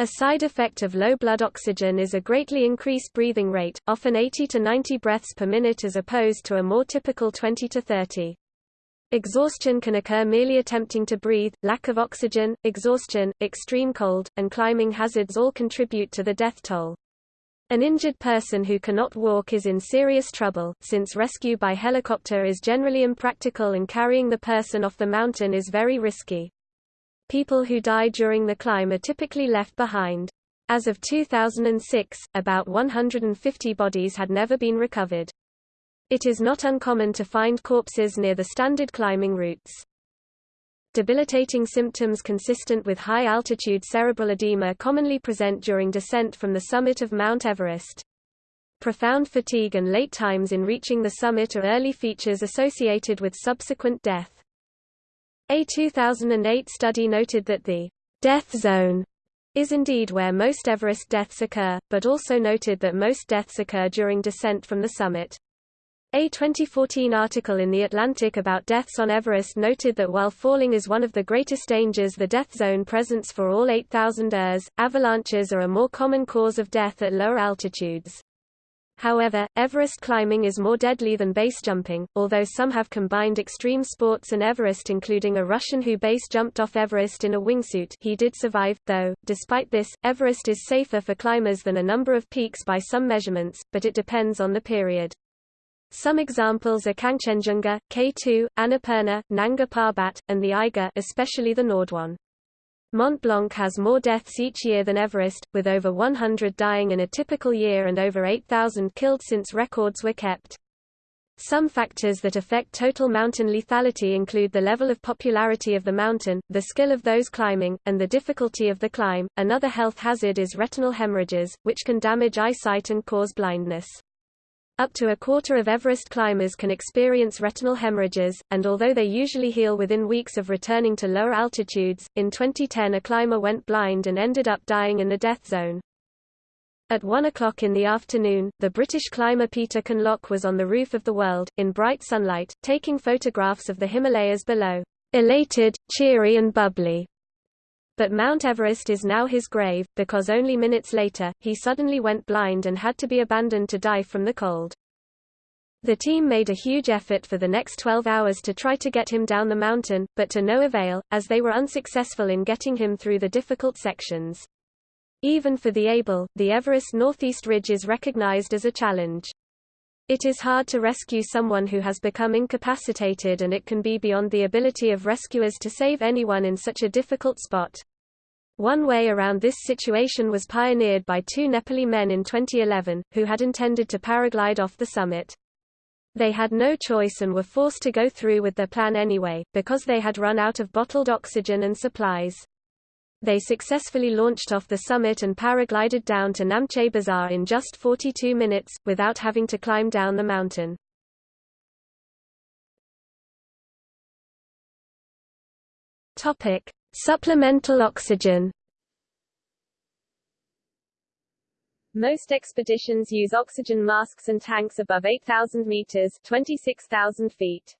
A side effect of low blood oxygen is a greatly increased breathing rate, often 80 to 90 breaths per minute as opposed to a more typical 20 to 30. Exhaustion can occur merely attempting to breathe, lack of oxygen, exhaustion, extreme cold, and climbing hazards all contribute to the death toll. An injured person who cannot walk is in serious trouble, since rescue by helicopter is generally impractical and carrying the person off the mountain is very risky. People who die during the climb are typically left behind. As of 2006, about 150 bodies had never been recovered. It is not uncommon to find corpses near the standard climbing routes. Debilitating symptoms consistent with high-altitude cerebral edema commonly present during descent from the summit of Mount Everest. Profound fatigue and late times in reaching the summit are early features associated with subsequent death. A 2008 study noted that the death zone is indeed where most Everest deaths occur, but also noted that most deaths occur during descent from the summit. A 2014 article in The Atlantic about deaths on Everest noted that while falling is one of the greatest dangers the death zone presents for all 8,000 ers, avalanches are a more common cause of death at lower altitudes. However, Everest climbing is more deadly than base jumping, although some have combined extreme sports and Everest including a Russian who base jumped off Everest in a wingsuit he did survive, though, despite this, Everest is safer for climbers than a number of peaks by some measurements, but it depends on the period. Some examples are Kangchenjunga, K2, Annapurna, Nanga Parbat, and the Eiger especially the Nordwand. Mont Blanc has more deaths each year than Everest, with over 100 dying in a typical year and over 8,000 killed since records were kept. Some factors that affect total mountain lethality include the level of popularity of the mountain, the skill of those climbing, and the difficulty of the climb. Another health hazard is retinal hemorrhages, which can damage eyesight and cause blindness. Up to a quarter of Everest climbers can experience retinal hemorrhages, and although they usually heal within weeks of returning to lower altitudes, in 2010 a climber went blind and ended up dying in the death zone. At 1 o'clock in the afternoon, the British climber Peter Kinloch was on the roof of the world, in bright sunlight, taking photographs of the Himalayas below. Elated, cheery and bubbly. But Mount Everest is now his grave, because only minutes later, he suddenly went blind and had to be abandoned to die from the cold. The team made a huge effort for the next 12 hours to try to get him down the mountain, but to no avail, as they were unsuccessful in getting him through the difficult sections. Even for the able, the Everest Northeast Ridge is recognized as a challenge. It is hard to rescue someone who has become incapacitated and it can be beyond the ability of rescuers to save anyone in such a difficult spot. One way around this situation was pioneered by two Nepali men in 2011, who had intended to paraglide off the summit. They had no choice and were forced to go through with their plan anyway, because they had run out of bottled oxygen and supplies. They successfully launched off the summit and paraglided down to Namche Bazaar in just 42 minutes, without having to climb down the mountain. Topic: Supplemental oxygen. Most expeditions use oxygen masks and tanks above 8,000 meters 26,000 feet.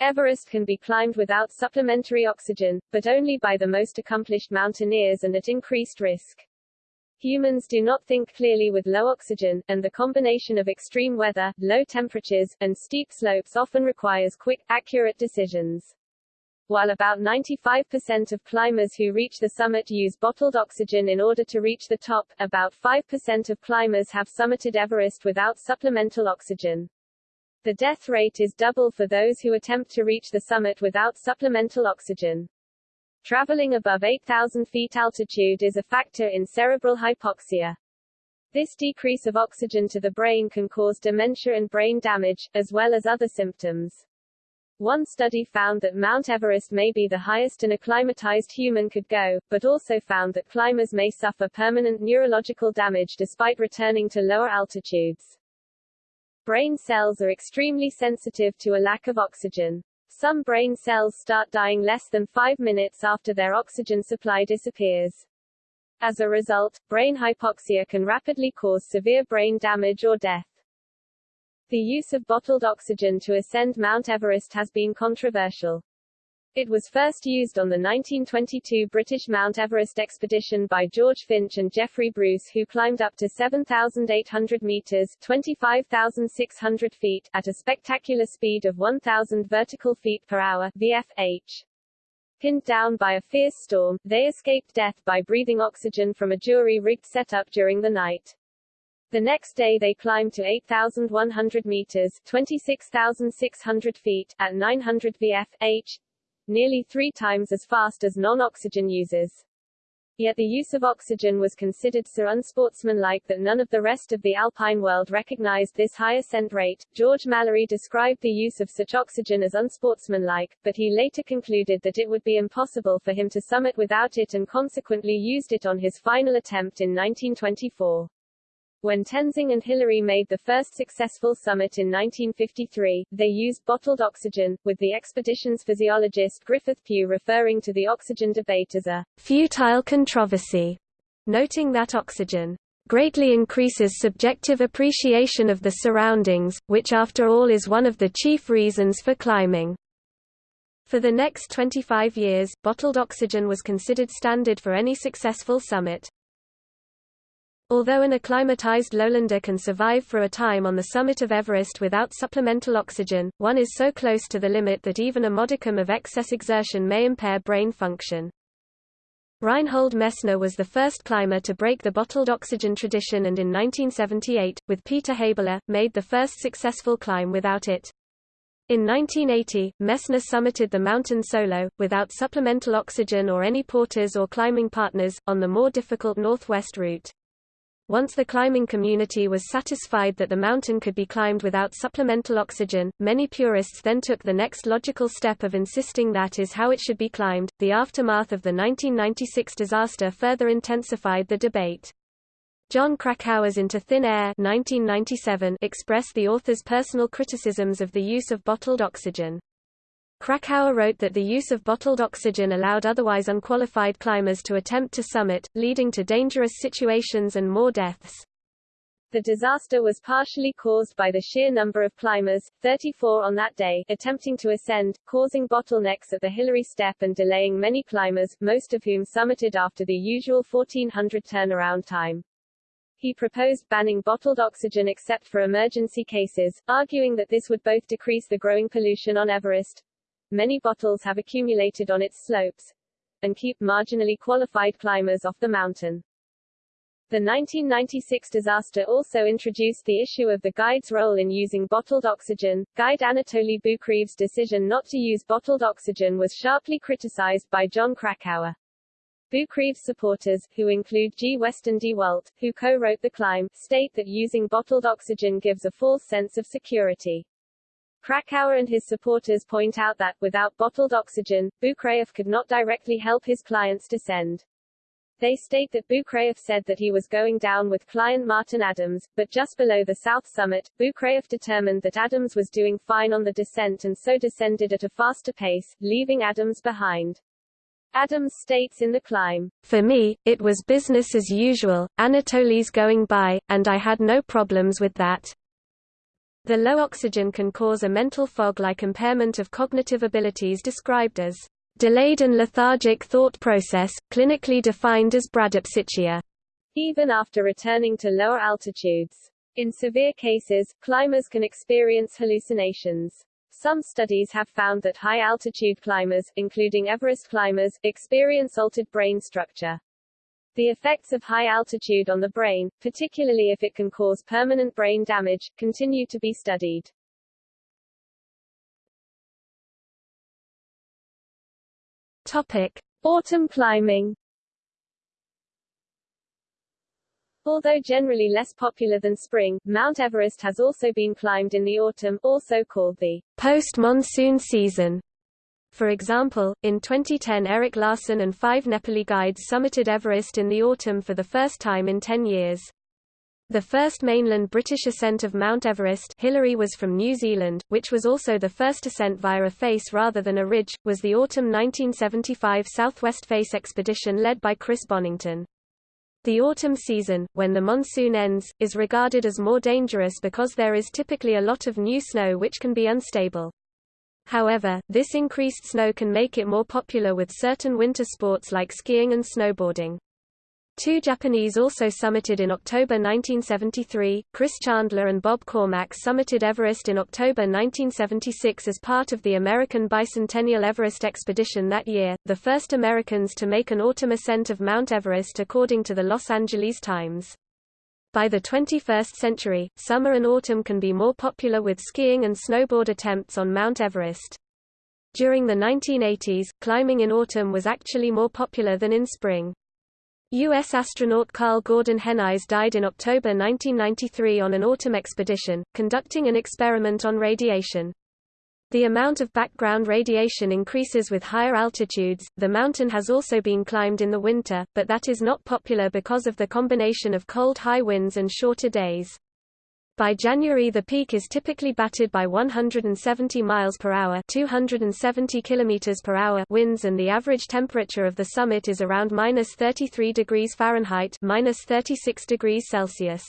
Everest can be climbed without supplementary oxygen, but only by the most accomplished mountaineers and at increased risk. Humans do not think clearly with low oxygen, and the combination of extreme weather, low temperatures, and steep slopes often requires quick, accurate decisions. While about 95% of climbers who reach the summit use bottled oxygen in order to reach the top, about 5% of climbers have summited Everest without supplemental oxygen. The death rate is double for those who attempt to reach the summit without supplemental oxygen. Traveling above 8,000 feet altitude is a factor in cerebral hypoxia. This decrease of oxygen to the brain can cause dementia and brain damage, as well as other symptoms. One study found that Mount Everest may be the highest an acclimatized human could go, but also found that climbers may suffer permanent neurological damage despite returning to lower altitudes. Brain cells are extremely sensitive to a lack of oxygen. Some brain cells start dying less than five minutes after their oxygen supply disappears. As a result, brain hypoxia can rapidly cause severe brain damage or death. The use of bottled oxygen to ascend Mount Everest has been controversial. It was first used on the 1922 British Mount Everest expedition by George Finch and Geoffrey Bruce who climbed up to 7,800 meters 25,600 feet at a spectacular speed of 1,000 vertical feet per hour VFH. Pinned down by a fierce storm, they escaped death by breathing oxygen from a jury-rigged setup during the night. The next day they climbed to 8,100 meters 26,600 feet at 900 VFH, nearly three times as fast as non-oxygen users. Yet the use of oxygen was considered so unsportsmanlike that none of the rest of the alpine world recognized this high ascent rate. George Mallory described the use of such oxygen as unsportsmanlike, but he later concluded that it would be impossible for him to summit without it and consequently used it on his final attempt in 1924. When Tenzing and Hillary made the first successful summit in 1953, they used bottled oxygen, with the expedition's physiologist Griffith Pugh referring to the oxygen debate as a futile controversy, noting that oxygen greatly increases subjective appreciation of the surroundings, which after all is one of the chief reasons for climbing. For the next 25 years, bottled oxygen was considered standard for any successful summit. Although an acclimatized lowlander can survive for a time on the summit of Everest without supplemental oxygen, one is so close to the limit that even a modicum of excess exertion may impair brain function. Reinhold Messner was the first climber to break the bottled oxygen tradition and in 1978, with Peter Habeler, made the first successful climb without it. In 1980, Messner summited the mountain solo, without supplemental oxygen or any porters or climbing partners, on the more difficult northwest route. Once the climbing community was satisfied that the mountain could be climbed without supplemental oxygen, many purists then took the next logical step of insisting that is how it should be climbed. The aftermath of the 1996 disaster further intensified the debate. Jon Krakauer's Into Thin Air 1997 expressed the author's personal criticisms of the use of bottled oxygen. Krakauer wrote that the use of bottled oxygen allowed otherwise unqualified climbers to attempt to summit, leading to dangerous situations and more deaths. The disaster was partially caused by the sheer number of climbers, 34 on that day, attempting to ascend, causing bottlenecks at the Hillary Step and delaying many climbers, most of whom summited after the usual 1400 turnaround time. He proposed banning bottled oxygen except for emergency cases, arguing that this would both decrease the growing pollution on Everest, many bottles have accumulated on its slopes and keep marginally qualified climbers off the mountain. The 1996 disaster also introduced the issue of the guide's role in using bottled oxygen. Guide Anatoly Boukreev's decision not to use bottled oxygen was sharply criticized by Jon Krakauer. Boukreev's supporters, who include G. Weston de Walt, who co-wrote The Climb, state that using bottled oxygen gives a false sense of security. Krakauer and his supporters point out that, without bottled oxygen, Boukreev could not directly help his clients descend. They state that Boukreev said that he was going down with client Martin Adams, but just below the south summit, Boukreev determined that Adams was doing fine on the descent and so descended at a faster pace, leaving Adams behind. Adams states in The Climb, For me, it was business as usual, Anatoly's going by, and I had no problems with that. The low oxygen can cause a mental fog-like impairment of cognitive abilities described as Delayed and lethargic thought process, clinically defined as bradypsychia. Even after returning to lower altitudes. In severe cases, climbers can experience hallucinations. Some studies have found that high-altitude climbers, including Everest climbers, experience altered brain structure. The effects of high altitude on the brain, particularly if it can cause permanent brain damage, continue to be studied. Topic: Autumn climbing. Although generally less popular than spring, Mount Everest has also been climbed in the autumn, also called the post-monsoon season. For example, in 2010 Eric Larsen and five Nepali guides summited Everest in the autumn for the first time in 10 years. The first mainland British ascent of Mount Everest Hillary was from New Zealand, which was also the first ascent via a face rather than a ridge, was the autumn 1975 Southwest Face expedition led by Chris Bonington. The autumn season, when the monsoon ends, is regarded as more dangerous because there is typically a lot of new snow which can be unstable. However, this increased snow can make it more popular with certain winter sports like skiing and snowboarding. Two Japanese also summited in October 1973, Chris Chandler and Bob Cormack summited Everest in October 1976 as part of the American Bicentennial Everest expedition that year, the first Americans to make an autumn ascent of Mount Everest according to the Los Angeles Times. By the 21st century, summer and autumn can be more popular with skiing and snowboard attempts on Mount Everest. During the 1980s, climbing in autumn was actually more popular than in spring. U.S. astronaut Karl Gordon Henize died in October 1993 on an autumn expedition, conducting an experiment on radiation. The amount of background radiation increases with higher altitudes. The mountain has also been climbed in the winter, but that is not popular because of the combination of cold high winds and shorter days. By January the peak is typically battered by 170 miles per hour, 270 kilometers per hour winds and the average temperature of the summit is around -33 degrees Fahrenheit, -36 degrees Celsius.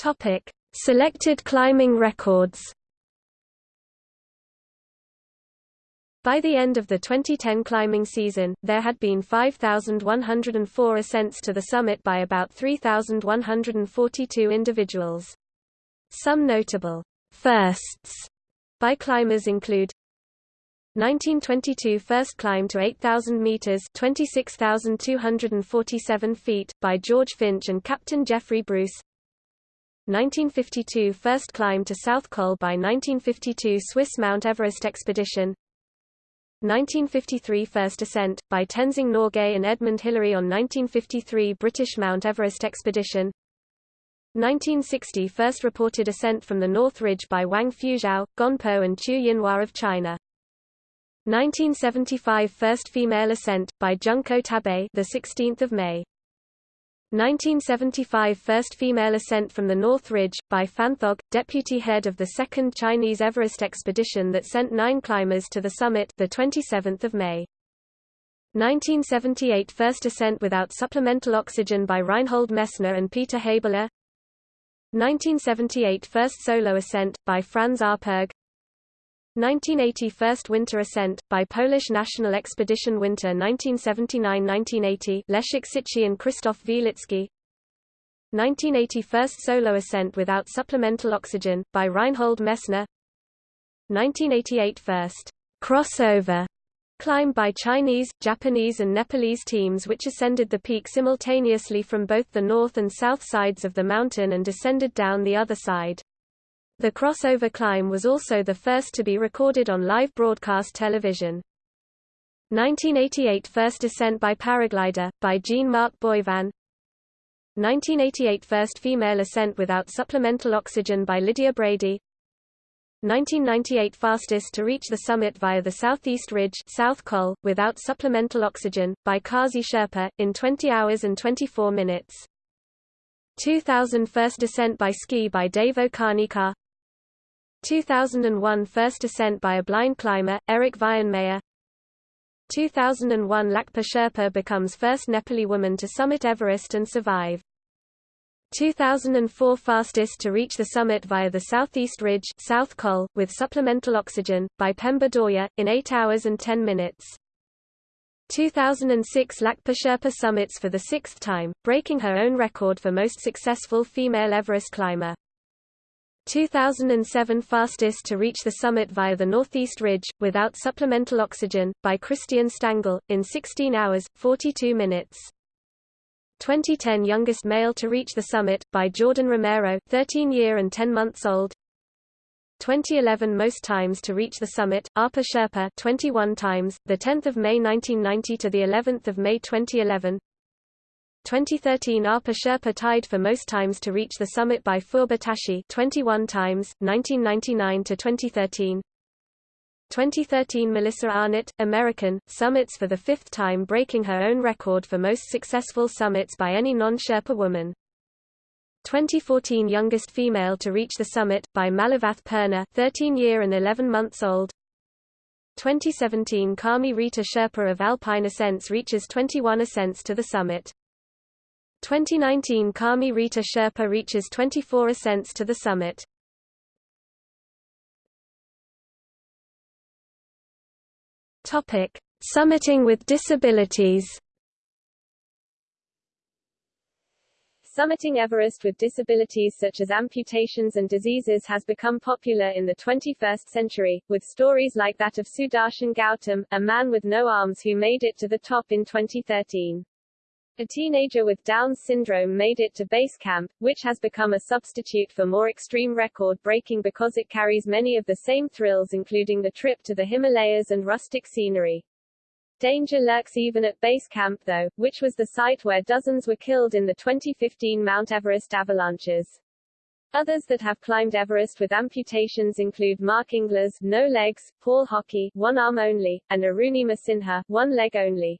Topic: Selected climbing records. By the end of the 2010 climbing season, there had been 5,104 ascents to the summit by about 3,142 individuals. Some notable firsts by climbers include 1922 first climb to 8,000 meters (26,247 feet) by George Finch and Captain Geoffrey Bruce. 1952 first climb to South Col by 1952 Swiss Mount Everest expedition. 1953 First Ascent, by Tenzing Norgay and Edmund Hillary on 1953 British Mount Everest expedition. 1960 First reported ascent from the North Ridge by Wang Fuzhou, Gonpo and Qu Yinhua of China. 1975 First female ascent, by Junko Tabei the 16th of May 1975 First female ascent from the North Ridge, by Phanthog, deputy head of the Second Chinese Everest expedition that sent nine climbers to the summit the 27th of May. 1978 First ascent without supplemental oxygen by Reinhold Messner and Peter Habeler 1978 First solo ascent, by Franz Oppurg 1980 First winter ascent, by Polish National Expedition Winter 1979–1980 Leszek Cichy and Krzysztof Wielicki 1980 First solo ascent without supplemental oxygen, by Reinhold Messner 1988 First crossover Climb by Chinese, Japanese and Nepalese teams which ascended the peak simultaneously from both the north and south sides of the mountain and descended down the other side. The crossover climb was also the first to be recorded on live broadcast television. 1988 First descent by paraglider, by Jean-Marc Boivin 1988 First female ascent without supplemental oxygen by Lydia Brady 1998 fastest to reach the summit via the southeast ridge South Col, without supplemental oxygen, by Kazi Sherpa, in 20 hours and 24 minutes. 2000 first descent by ski by Dave Karnikar 2001 first Ascent by a blind climber, Eric Weihenmayer 2001 Lakpa Sherpa becomes first Nepali woman to summit Everest and survive. 2004 fastest to reach the summit via the southeast ridge South Col, with supplemental oxygen, by Pemba Dorje, in 8 hours and 10 minutes. 2006 Lakpa Sherpa summits for the sixth time, breaking her own record for most successful female Everest climber. 2007 fastest to reach the summit via the northeast ridge, without supplemental oxygen, by Christian Stangl, in 16 hours, 42 minutes. 2010 youngest male to reach the summit, by Jordan Romero 13 year and 10 months old 2011 most times to reach the summit, Apa Sherpa 21 times, 10 May 1990 to of May 2011 2013 Apa Sherpa tied for most times to reach the summit by Phurba Tashi 21 times, 1999 to 2013 2013 Melissa Arnot, American, summits for the fifth time breaking her own record for most successful summits by any non-Sherpa woman. 2014 youngest female to reach the summit, by Malavath Purna 13 year and 11 months old. 2017 Kami Rita Sherpa of Alpine Ascents reaches 21 ascents to the summit. 2019 Kami Rita Sherpa reaches 24 ascents to the summit. Topic: Summiting with disabilities. Summiting Everest with disabilities such as amputations and diseases has become popular in the 21st century, with stories like that of Sudarshan Gautam, a man with no arms who made it to the top in 2013. A teenager with Down syndrome made it to base camp, which has become a substitute for more extreme record breaking because it carries many of the same thrills including the trip to the Himalayas and rustic scenery. Danger lurks even at base camp though, which was the site where dozens were killed in the 2015 Mount Everest avalanches. Others that have climbed Everest with amputations include Mark Inglis, no legs, Paul Hockey, one arm only, and Arunima Sinha, one leg only.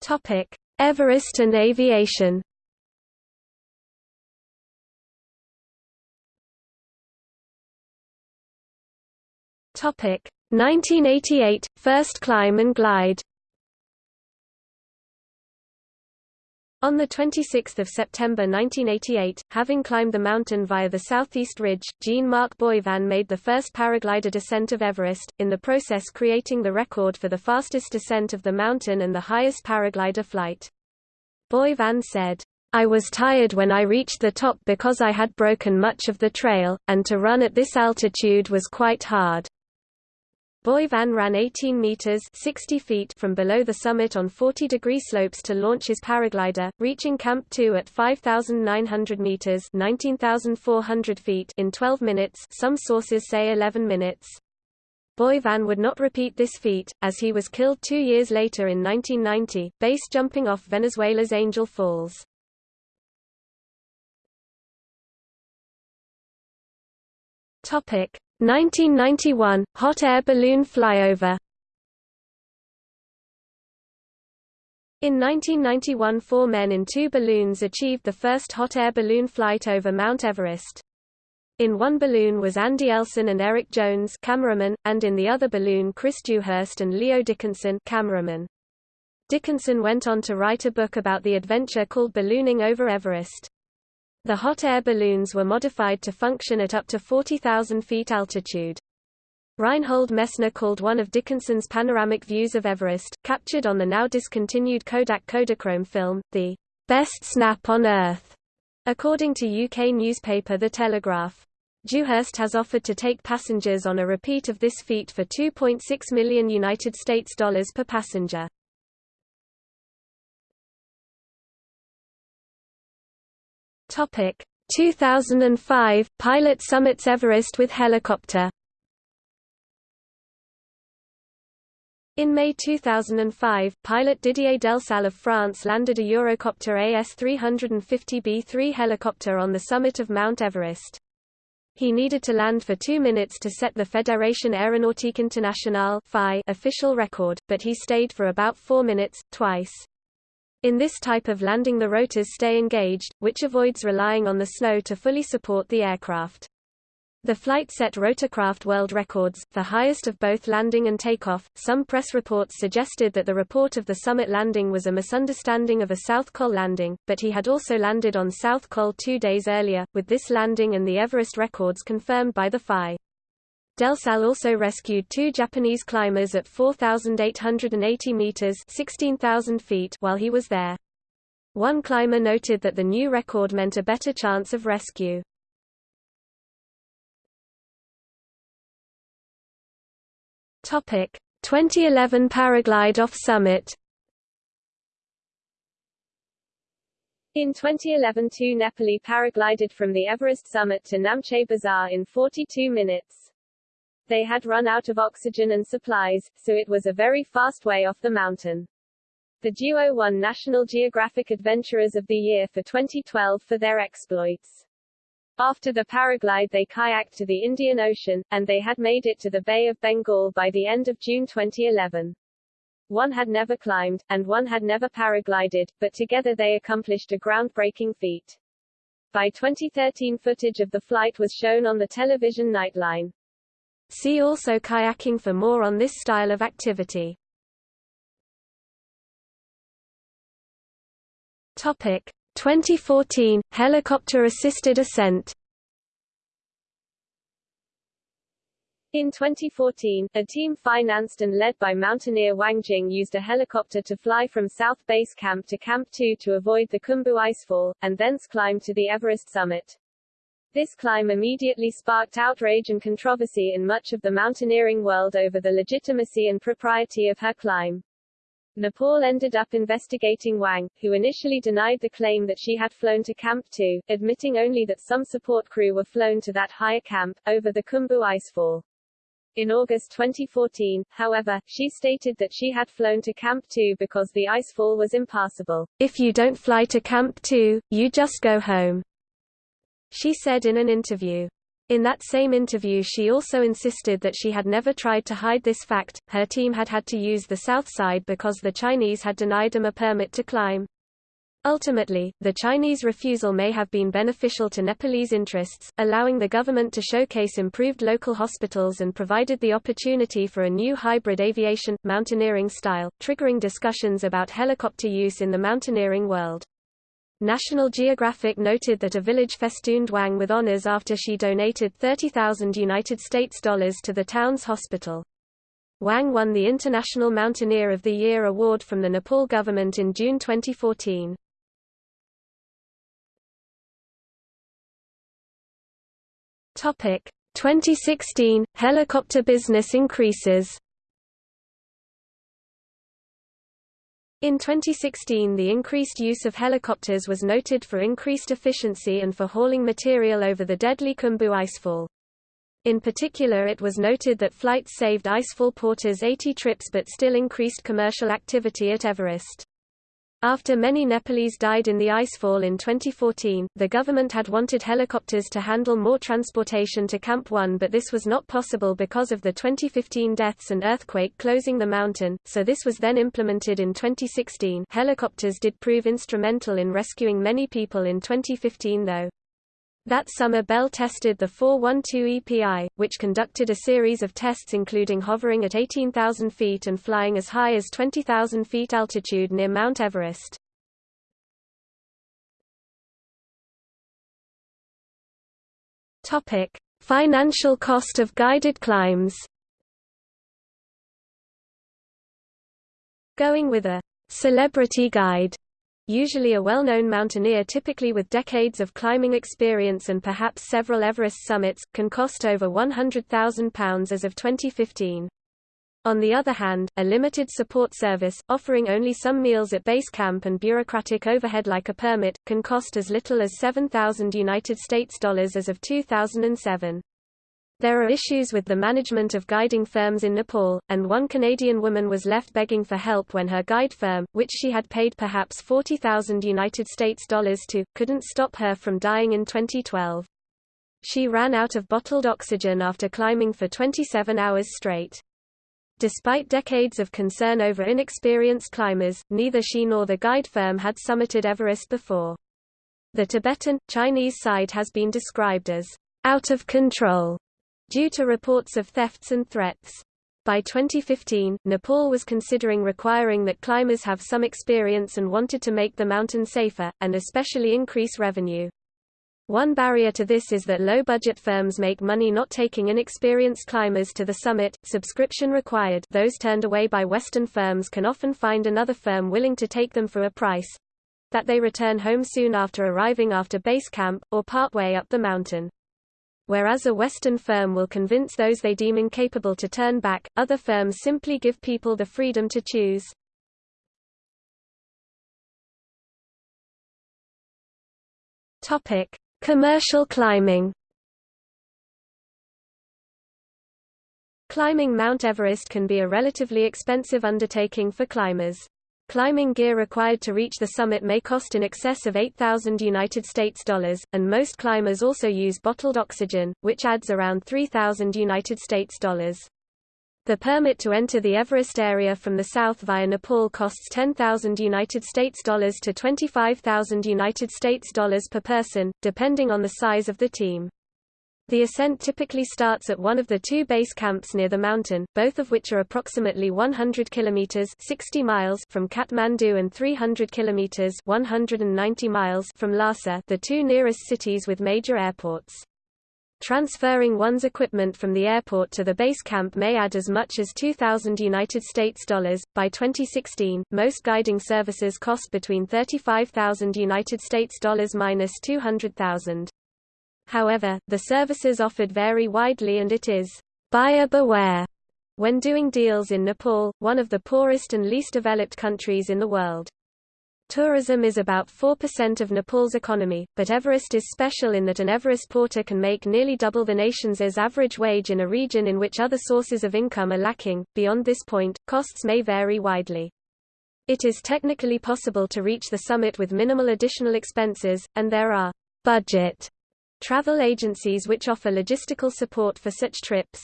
Topic: Everest and aviation. Topic: 1988 First climb and glide. On 26 September 1988, having climbed the mountain via the southeast ridge, Jean-Marc Boivin made the first paraglider descent of Everest, in the process creating the record for the fastest descent of the mountain and the highest paraglider flight. Boivin said, I was tired when I reached the top because I had broken much of the trail, and to run at this altitude was quite hard. Boivin ran 18 meters 60 feet from below the summit on 40-degree slopes to launch his paraglider, reaching Camp 2 at 5,900 meters 19,400 feet in 12 minutes some sources say 11 minutes. Boivin would not repeat this feat, as he was killed two years later in 1990, base jumping off Venezuela's Angel Falls. Topic 1991 hot air balloon flyover. In 1991 four men in two balloons achieved the first hot air balloon flight over Mount Everest. In one balloon was Andy Elson and Eric Jones cameraman, and in the other balloon Chris Dewhurst and Leo Dickinson cameraman. Dickinson went on to write a book about the adventure called Ballooning Over Everest. The hot air balloons were modified to function at up to 40,000 feet altitude. Reinhold Messner called one of Dickinson's panoramic views of Everest, captured on the now discontinued Kodak Kodachrome film, the best snap on Earth, according to UK newspaper The Telegraph. Dewhurst has offered to take passengers on a repeat of this feat for 2.6 million United States dollars per passenger. Topic 2005 pilot summits Everest with helicopter. In May 2005, pilot Didier Delsalle of France landed a Eurocopter AS-350B3 helicopter on the summit of Mount Everest. He needed to land for two minutes to set the Fédération Aéronautique Internationale official record, but he stayed for about four minutes, twice. In this type of landing the rotors stay engaged, which avoids relying on the snow to fully support the aircraft. The flight set rotorcraft world records, the highest of both landing and takeoff. Some press reports suggested that the report of the summit landing was a misunderstanding of a South Col landing, but he had also landed on South Col two days earlier, with this landing and the Everest records confirmed by the FAI. Delsalle also rescued two Japanese climbers at 4,880 meters (16,000 feet) while he was there. One climber noted that the new record meant a better chance of rescue. Topic: 2011 paraglide off summit. In 2011 two Nepali paraglided from the Everest summit to Namche Bazaar in 42 minutes. They had run out of oxygen and supplies, so it was a very fast way off the mountain. The duo won National Geographic Adventurers of the Year for 2012 for their exploits. After the paraglide they kayaked to the Indian Ocean, and they had made it to the Bay of Bengal by the end of June 2011. One had never climbed, and one had never paraglided, but together they accomplished a groundbreaking feat. By 2013 footage of the flight was shown on the television Nightline. See also kayaking for more on this style of activity. Topic 2014 helicopter-assisted ascent. In 2014, a team financed and led by mountaineer Wang Jing used a helicopter to fly from South Base Camp to Camp 2 to avoid the Khumbu icefall, and thence climb to the Everest summit. This climb immediately sparked outrage and controversy in much of the mountaineering world over the legitimacy and propriety of her climb. Nepal ended up investigating Wang, who initially denied the claim that she had flown to Camp 2, admitting only that some support crew were flown to that higher camp, over the Khumbu icefall. In August 2014, however, she stated that she had flown to Camp 2 because the icefall was impassable. If you don't fly to Camp 2, you just go home she said in an interview. In that same interview she also insisted that she had never tried to hide this fact, her team had had to use the south side because the Chinese had denied them a permit to climb. Ultimately, the Chinese refusal may have been beneficial to Nepalese interests, allowing the government to showcase improved local hospitals and provided the opportunity for a new hybrid aviation, mountaineering style, triggering discussions about helicopter use in the mountaineering world. National Geographic noted that a village festooned Wang with honors after she donated 30,000 United States dollars to the town's hospital. Wang won the International Mountaineer of the Year award from the Nepal government in June 2014. Topic 2016 helicopter business increases. In 2016 the increased use of helicopters was noted for increased efficiency and for hauling material over the deadly Khumbu icefall. In particular it was noted that flights saved icefall porters 80 trips but still increased commercial activity at Everest. After many Nepalese died in the icefall in 2014, the government had wanted helicopters to handle more transportation to Camp 1 but this was not possible because of the 2015 deaths and earthquake closing the mountain, so this was then implemented in 2016 helicopters did prove instrumental in rescuing many people in 2015 though. That summer Bell tested the 412 EPI, which conducted a series of tests including hovering at 18,000 feet and flying as high as 20,000 feet altitude near Mount Everest. Topic: Financial cost of guided climbs. Going with a celebrity guide usually a well-known mountaineer typically with decades of climbing experience and perhaps several Everest summits, can cost over £100,000 as of 2015. On the other hand, a limited support service, offering only some meals at base camp and bureaucratic overhead like a permit, can cost as little as 7,000 United States dollars as of 2007. There are issues with the management of guiding firms in Nepal, and one Canadian woman was left begging for help when her guide firm, which she had paid perhaps 40,000 United States dollars to, couldn't stop her from dying in 2012. She ran out of bottled oxygen after climbing for 27 hours straight. Despite decades of concern over inexperienced climbers, neither she nor the guide firm had summited Everest before. The Tibetan, Chinese side has been described as out of control due to reports of thefts and threats. By 2015, Nepal was considering requiring that climbers have some experience and wanted to make the mountain safer, and especially increase revenue. One barrier to this is that low-budget firms make money not taking inexperienced climbers to the summit, subscription required those turned away by Western firms can often find another firm willing to take them for a price that they return home soon after arriving after base camp, or partway up the mountain. Whereas a Western firm will convince those they deem incapable to turn back, other firms simply give people the freedom to choose. Topic: Commercial climbing. Climbing Mount Everest can be a relatively expensive undertaking for climbers. Climbing gear required to reach the summit may cost in excess of 8,000 United States dollars, and most climbers also use bottled oxygen, which adds around 3,000 United States dollars. The permit to enter the Everest area from the south via Nepal costs 10,000 United States dollars to 25,000 United States dollars per person, depending on the size of the team. The ascent typically starts at one of the two base camps near the mountain, both of which are approximately 100 kilometers 60 miles from Kathmandu and 300 kilometers 190 miles from Lhasa, the two nearest cities with major airports. Transferring one's equipment from the airport to the base camp may add as much as 2000 United States dollars. By 2016, most guiding services cost between 35,000 United States dollars minus 200,000. However, the services offered vary widely and it is buyer beware when doing deals in Nepal, one of the poorest and least developed countries in the world. Tourism is about 4% of Nepal's economy, but Everest is special in that an Everest porter can make nearly double the nation's average wage in a region in which other sources of income are lacking. Beyond this point, costs may vary widely. It is technically possible to reach the summit with minimal additional expenses, and there are budget travel agencies which offer logistical support for such trips.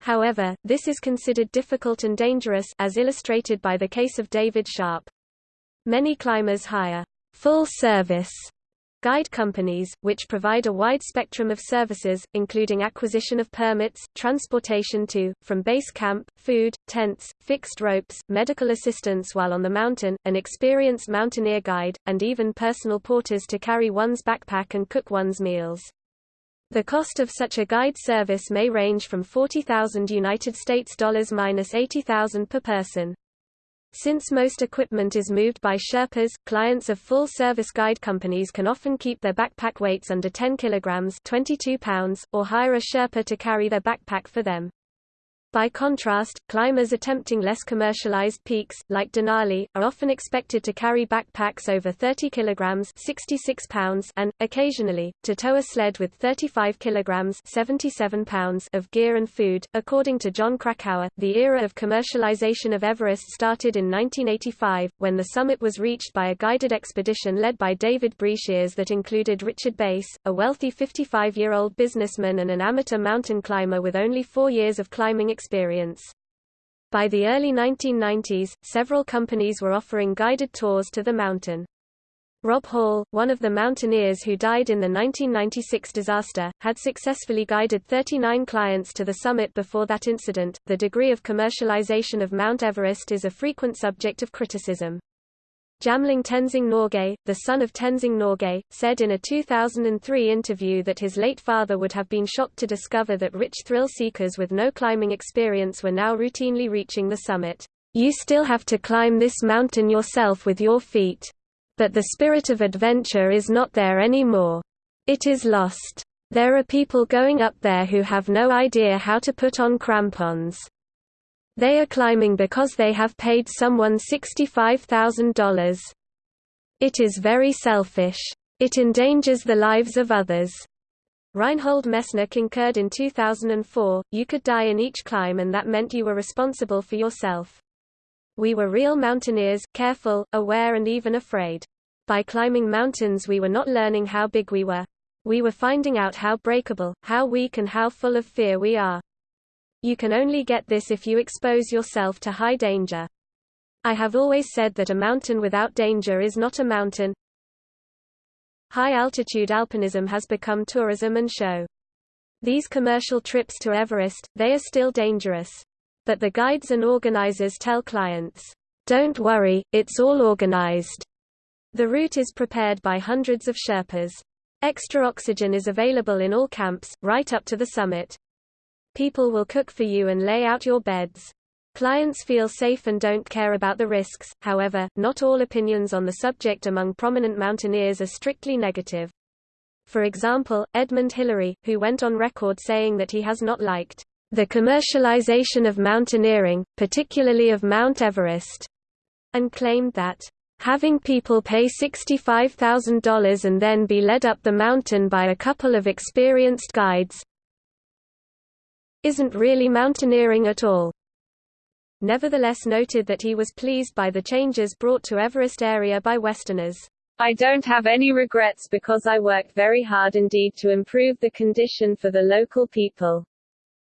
However, this is considered difficult and dangerous as illustrated by the case of David Sharp. Many climbers hire full-service guide companies, which provide a wide spectrum of services, including acquisition of permits, transportation to, from base camp, food, tents, fixed ropes, medical assistance while on the mountain, an experienced mountaineer guide, and even personal porters to carry one's backpack and cook one's meals. The cost of such a guide service may range from 40,000 United States dollars minus 80,000 per person. Since most equipment is moved by Sherpas, clients of full-service guide companies can often keep their backpack weights under 10 kilograms (22 pounds) or hire a Sherpa to carry their backpack for them. By contrast, climbers attempting less commercialized peaks, like Denali, are often expected to carry backpacks over 30 kilograms 66 pounds and, occasionally, to tow a sled with 35 kilograms 77 pounds of gear and food. According to Jon Krakauer, the era of commercialization of Everest started in 1985, when the summit was reached by a guided expedition led by David Breashears that included Richard Bass, a wealthy 55-year-old businessman and an amateur mountain climber with only four years of climbing experience. By the early 1990s, several companies were offering guided tours to the mountain. Rob Hall, one of the mountaineers who died in the 1996 disaster, had successfully guided 39 clients to the summit before that incident. The degree of commercialization of Mount Everest is a frequent subject of criticism. Jamling Tenzing Norgay, the son of Tenzing Norgay, said in a 2003 interview that his late father would have been shocked to discover that rich thrill seekers with no climbing experience were now routinely reaching the summit. You still have to climb this mountain yourself with your feet. But the spirit of adventure is not there anymore. It is lost. There are people going up there who have no idea how to put on crampons. They are climbing because they have paid someone $65,000. It is very selfish. It endangers the lives of others. Reinhold Messner concurred in 2004, you could die in each climb and that meant you were responsible for yourself. We were real mountaineers, careful, aware and even afraid. By climbing mountains we were not learning how big we were. We were finding out how breakable, how weak and how full of fear we are. You can only get this if you expose yourself to high danger. I have always said that a mountain without danger is not a mountain. High-altitude alpinism has become tourism and show. These commercial trips to Everest, they are still dangerous. But the guides and organizers tell clients, "Don't worry, it's all organized." The route is prepared by hundreds of Sherpas. Extra oxygen is available in all camps, right up to the summit. People will cook for you and lay out your beds. Clients feel safe and don't care about the risks, however, not all opinions on the subject among prominent mountaineers are strictly negative. For example, Edmund Hillary, who went on record saying that he has not liked the commercialization of mountaineering, particularly of Mount Everest, and claimed that Having people pay $65,000 and then be led up the mountain by a couple of experienced guides isn't really mountaineering at all. Nevertheless noted that he was pleased by the changes brought to Everest area by Westerners. I don't have any regrets because I worked very hard indeed to improve the condition for the local people.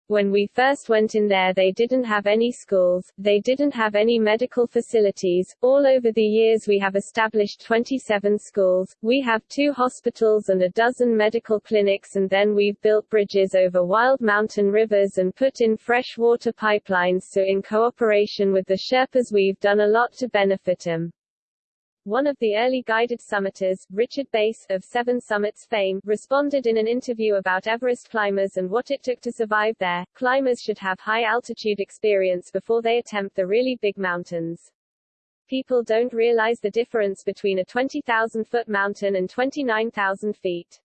When we first went in there they didn't have any schools, they didn't have any medical facilities. All over the years we have established 27 schools, we have two hospitals and a dozen medical clinics and then we've built bridges over wild mountain rivers and put in fresh water pipelines so in cooperation with the Sherpas we've done a lot to benefit them. One of the early guided summiters, Richard Bass, of Seven Summits fame, responded in an interview about Everest climbers and what it took to survive there. Climbers should have high altitude experience before they attempt the really big mountains. People don't realize the difference between a 20,000 foot mountain and 29,000 feet.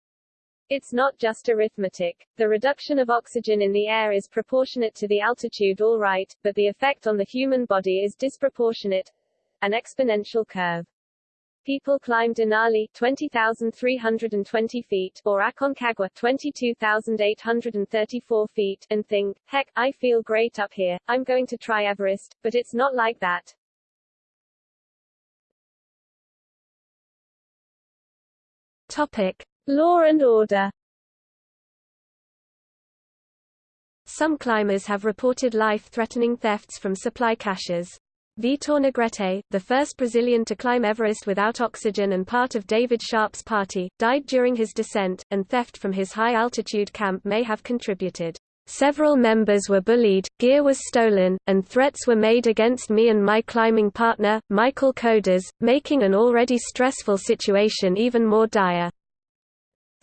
It's not just arithmetic. The reduction of oxygen in the air is proportionate to the altitude all right, but the effect on the human body is disproportionate. An exponential curve. People climb Denali 20,320 feet or Aconcagua 22,834 feet and think, heck, I feel great up here, I'm going to try Everest, but it's not like that. Topic. Law and order Some climbers have reported life-threatening thefts from supply caches. Vitor Negrete, the first Brazilian to climb Everest without oxygen and part of David Sharp's party, died during his descent, and theft from his high-altitude camp may have contributed. Several members were bullied, gear was stolen, and threats were made against me and my climbing partner, Michael Kodas, making an already stressful situation even more dire.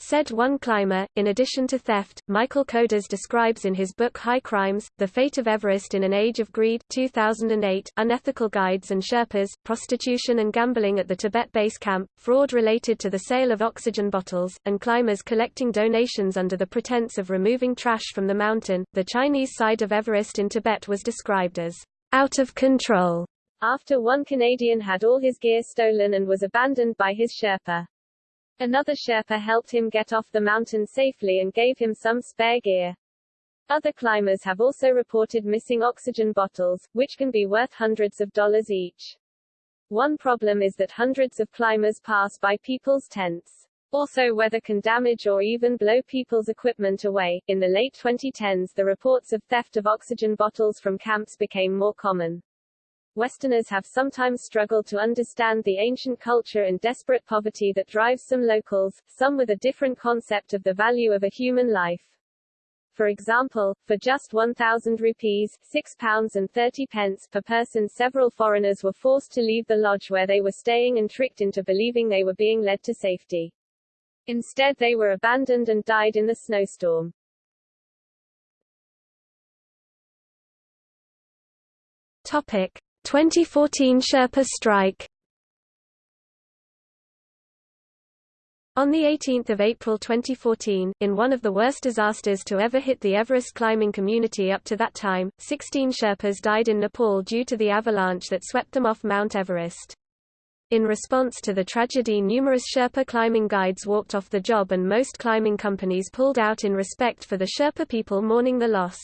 Said one climber, in addition to theft, Michael Kodas describes in his book High Crimes, The Fate of Everest in an Age of Greed 2008, unethical guides and Sherpas, prostitution and gambling at the Tibet base camp, fraud related to the sale of oxygen bottles, and climbers collecting donations under the pretense of removing trash from the mountain. The Chinese side of Everest in Tibet was described as out of control after one Canadian had all his gear stolen and was abandoned by his Sherpa. Another Sherpa helped him get off the mountain safely and gave him some spare gear. Other climbers have also reported missing oxygen bottles, which can be worth hundreds of dollars each. One problem is that hundreds of climbers pass by people's tents. Also weather can damage or even blow people's equipment away. In the late 2010s the reports of theft of oxygen bottles from camps became more common. Westerners have sometimes struggled to understand the ancient culture and desperate poverty that drives some locals, some with a different concept of the value of a human life. For example, for just 1,000 rupees £6 pounds and 30 pence per person several foreigners were forced to leave the lodge where they were staying and tricked into believing they were being led to safety. Instead they were abandoned and died in the snowstorm. Topic. 2014 Sherpa strike On 18 April 2014, in one of the worst disasters to ever hit the Everest climbing community up to that time, 16 Sherpas died in Nepal due to the avalanche that swept them off Mount Everest. In response to the tragedy numerous Sherpa climbing guides walked off the job and most climbing companies pulled out in respect for the Sherpa people mourning the loss.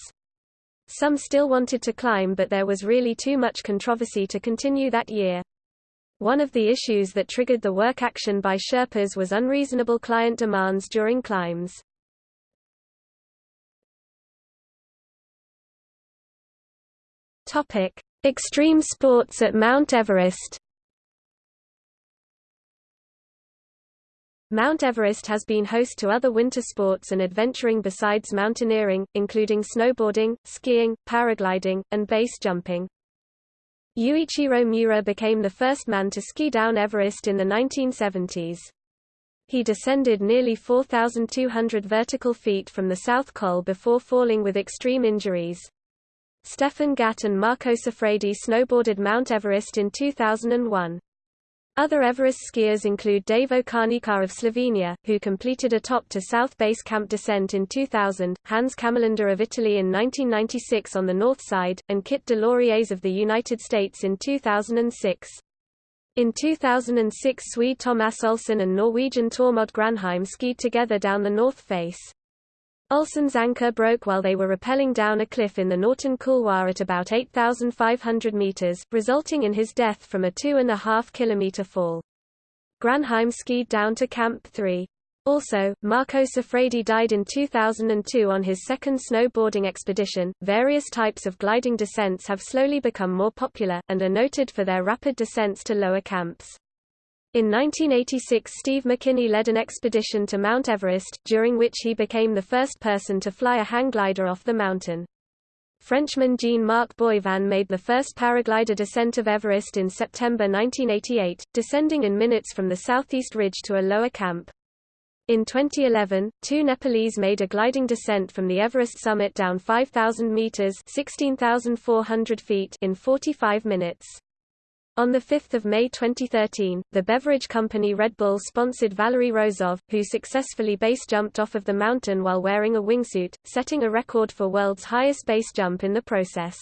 Some still wanted to climb but there was really too much controversy to continue that year. One of the issues that triggered the work action by Sherpas was unreasonable client demands during climbs. Extreme sports at Mount Everest. Mount Everest has been host to other winter sports and adventuring besides mountaineering, including snowboarding, skiing, paragliding, and base jumping. Yuichiro Miura became the first man to ski down Everest in the 1970s. He descended nearly 4,200 vertical feet from the South Col before falling with extreme injuries. Stefan Gatt and Marco Siffredi snowboarded Mount Everest in 2001. Other Everest skiers include Davo Karnikar of Slovenia, who completed a top-to-south base camp descent in 2000, Hans Kammerlander of Italy in 1996 on the north side, and Kit DesLauriers of the United States in 2006. In 2006 Swede Thomas Olsson and Norwegian Tormod Granheim skied together down the north face. Olsson's anchor broke while they were rappelling down a cliff in the Norton Couloir at about 8,500 meters, resulting in his death from a two-and-a-half kilometer fall. Granheim skied down to Camp 3. Also, Marco Siffredi died in 2002 on his second snowboarding expedition. Various types of gliding descents have slowly become more popular, and are noted for their rapid descents to lower camps. In 1986 Steve McKinney led an expedition to Mount Everest, during which he became the first person to fly a hang glider off the mountain. Frenchman Jean-Marc Boivin made the first paraglider descent of Everest in September 1988, descending in minutes from the southeast ridge to a lower camp. In 2011, two Nepalese made a gliding descent from the Everest summit down 5,000 meters (16,400 feet) in 45 minutes. On 5 May 2013, the beverage company Red Bull sponsored Valery Rozov, who successfully base jumped off of the mountain while wearing a wingsuit, setting a record for world's highest base jump in the process.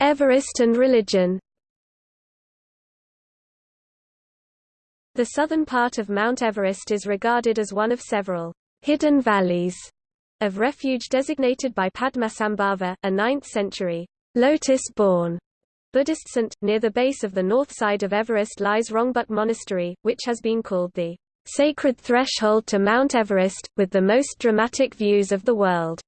Everest and religion The southern part of Mount Everest is regarded as one of several hidden valleys of refuge designated by Padmasambhava, a 9th-century lotus-born Buddhist saint. Near the base of the north side of Everest lies Rongbuk Monastery, which has been called the sacred threshold to Mount Everest, with the most dramatic views of the world.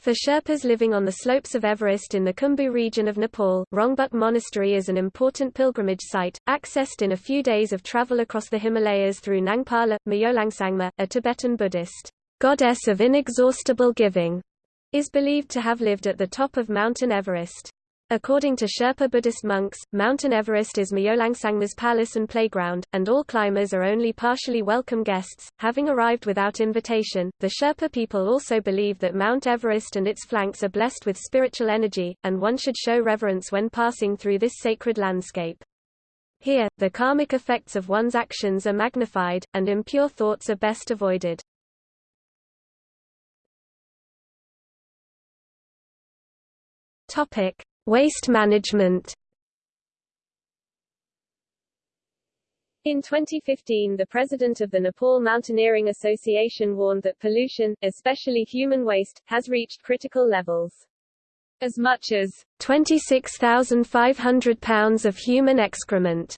For Sherpas living on the slopes of Everest in the Khumbu region of Nepal, Rongbuk Monastery is an important pilgrimage site, accessed in a few days of travel across the Himalayas through Nangpala, Myolengsangma, a Tibetan Buddhist goddess of inexhaustible giving, is believed to have lived at the top of Mountain Everest. According to Sherpa Buddhist monks, Mountain Everest is Myolengsangma's palace and playground, and all climbers are only partially welcome guests, having arrived without invitation. The Sherpa people also believe that Mount Everest and its flanks are blessed with spiritual energy, and one should show reverence when passing through this sacred landscape. Here, the karmic effects of one's actions are magnified, and impure thoughts are best avoided. Topic: Waste management. In 2015 the president of the Nepal Mountaineering Association warned that pollution, especially human waste, has reached critical levels. As much as 26,500 pounds of human excrement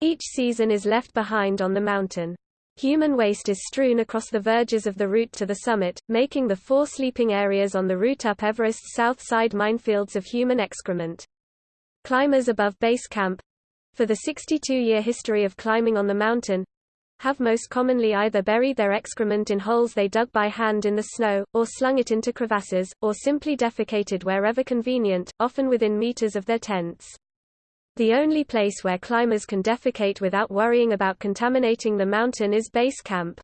each season is left behind on the mountain. Human waste is strewn across the verges of the route to the summit, making the four sleeping areas on the route up Everest's south side minefields of human excrement. Climbers above base camp for the 62-year history of climbing on the mountain have most commonly either buried their excrement in holes they dug by hand in the snow, or slung it into crevasses, or simply defecated wherever convenient, often within meters of their tents. The only place where climbers can defecate without worrying about contaminating the mountain is base camp.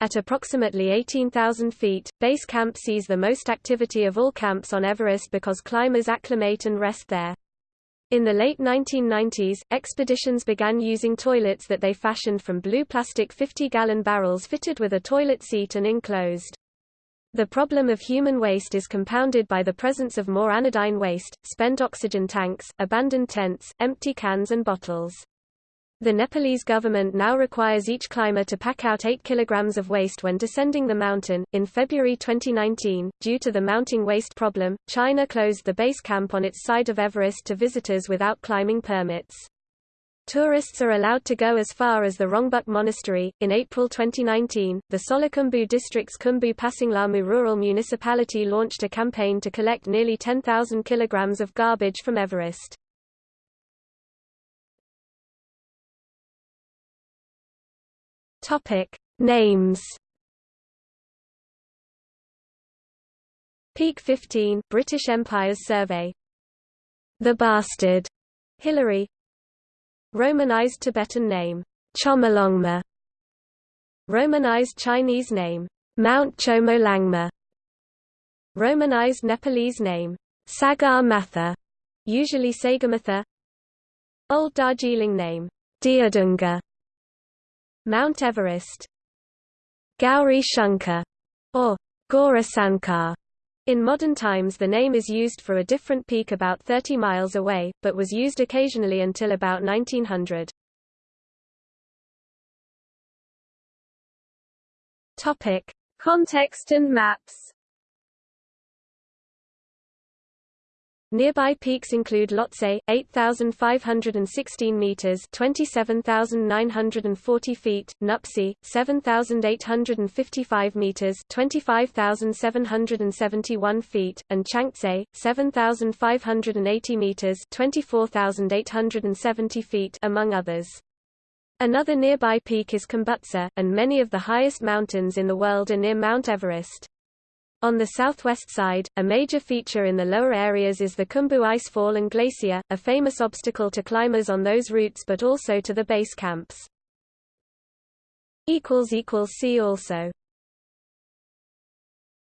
At approximately 18,000 feet, base camp sees the most activity of all camps on Everest because climbers acclimate and rest there. In the late 1990s, expeditions began using toilets that they fashioned from blue plastic 50-gallon barrels fitted with a toilet seat and enclosed. The problem of human waste is compounded by the presence of more anodyne waste, spent oxygen tanks, abandoned tents, empty cans and bottles. The Nepalese government now requires each climber to pack out 8 kilograms of waste when descending the mountain. In February 2019, due to the mounting waste problem, China closed the base camp on its side of Everest to visitors without climbing permits. Tourists are allowed to go as far as the Rongbuk Monastery. In April 2019, the Solukhumbu district's Khumbu Pasinglamu rural municipality launched a campaign to collect nearly 10,000 kilograms of garbage from Everest. Topic Names Peak 15 British Empire's Survey The Bastard Hillary Romanized Tibetan name Chomolungma Romanized Chinese name Mount Chomolangma. Romanized Nepalese name Sagar Matha usually Sagamatha Old Darjeeling name Deodungha Mount Everest. Gauri Shankar, or Gaurisankar. In modern times the name is used for a different peak about 30 miles away, but was used occasionally until about 1900. Topic. Context and maps Nearby peaks include Lhotse, 8,516 meters (27,940 feet), Nuptse, 7,855 meters (25,771 feet), and Changtse, 7,580 meters (24,870 feet), among others. Another nearby peak is Khumbutse, and many of the highest mountains in the world are near Mount Everest. On the southwest side, a major feature in the lower areas is the Khumbu Icefall and Glacier, a famous obstacle to climbers on those routes but also to the base camps. See also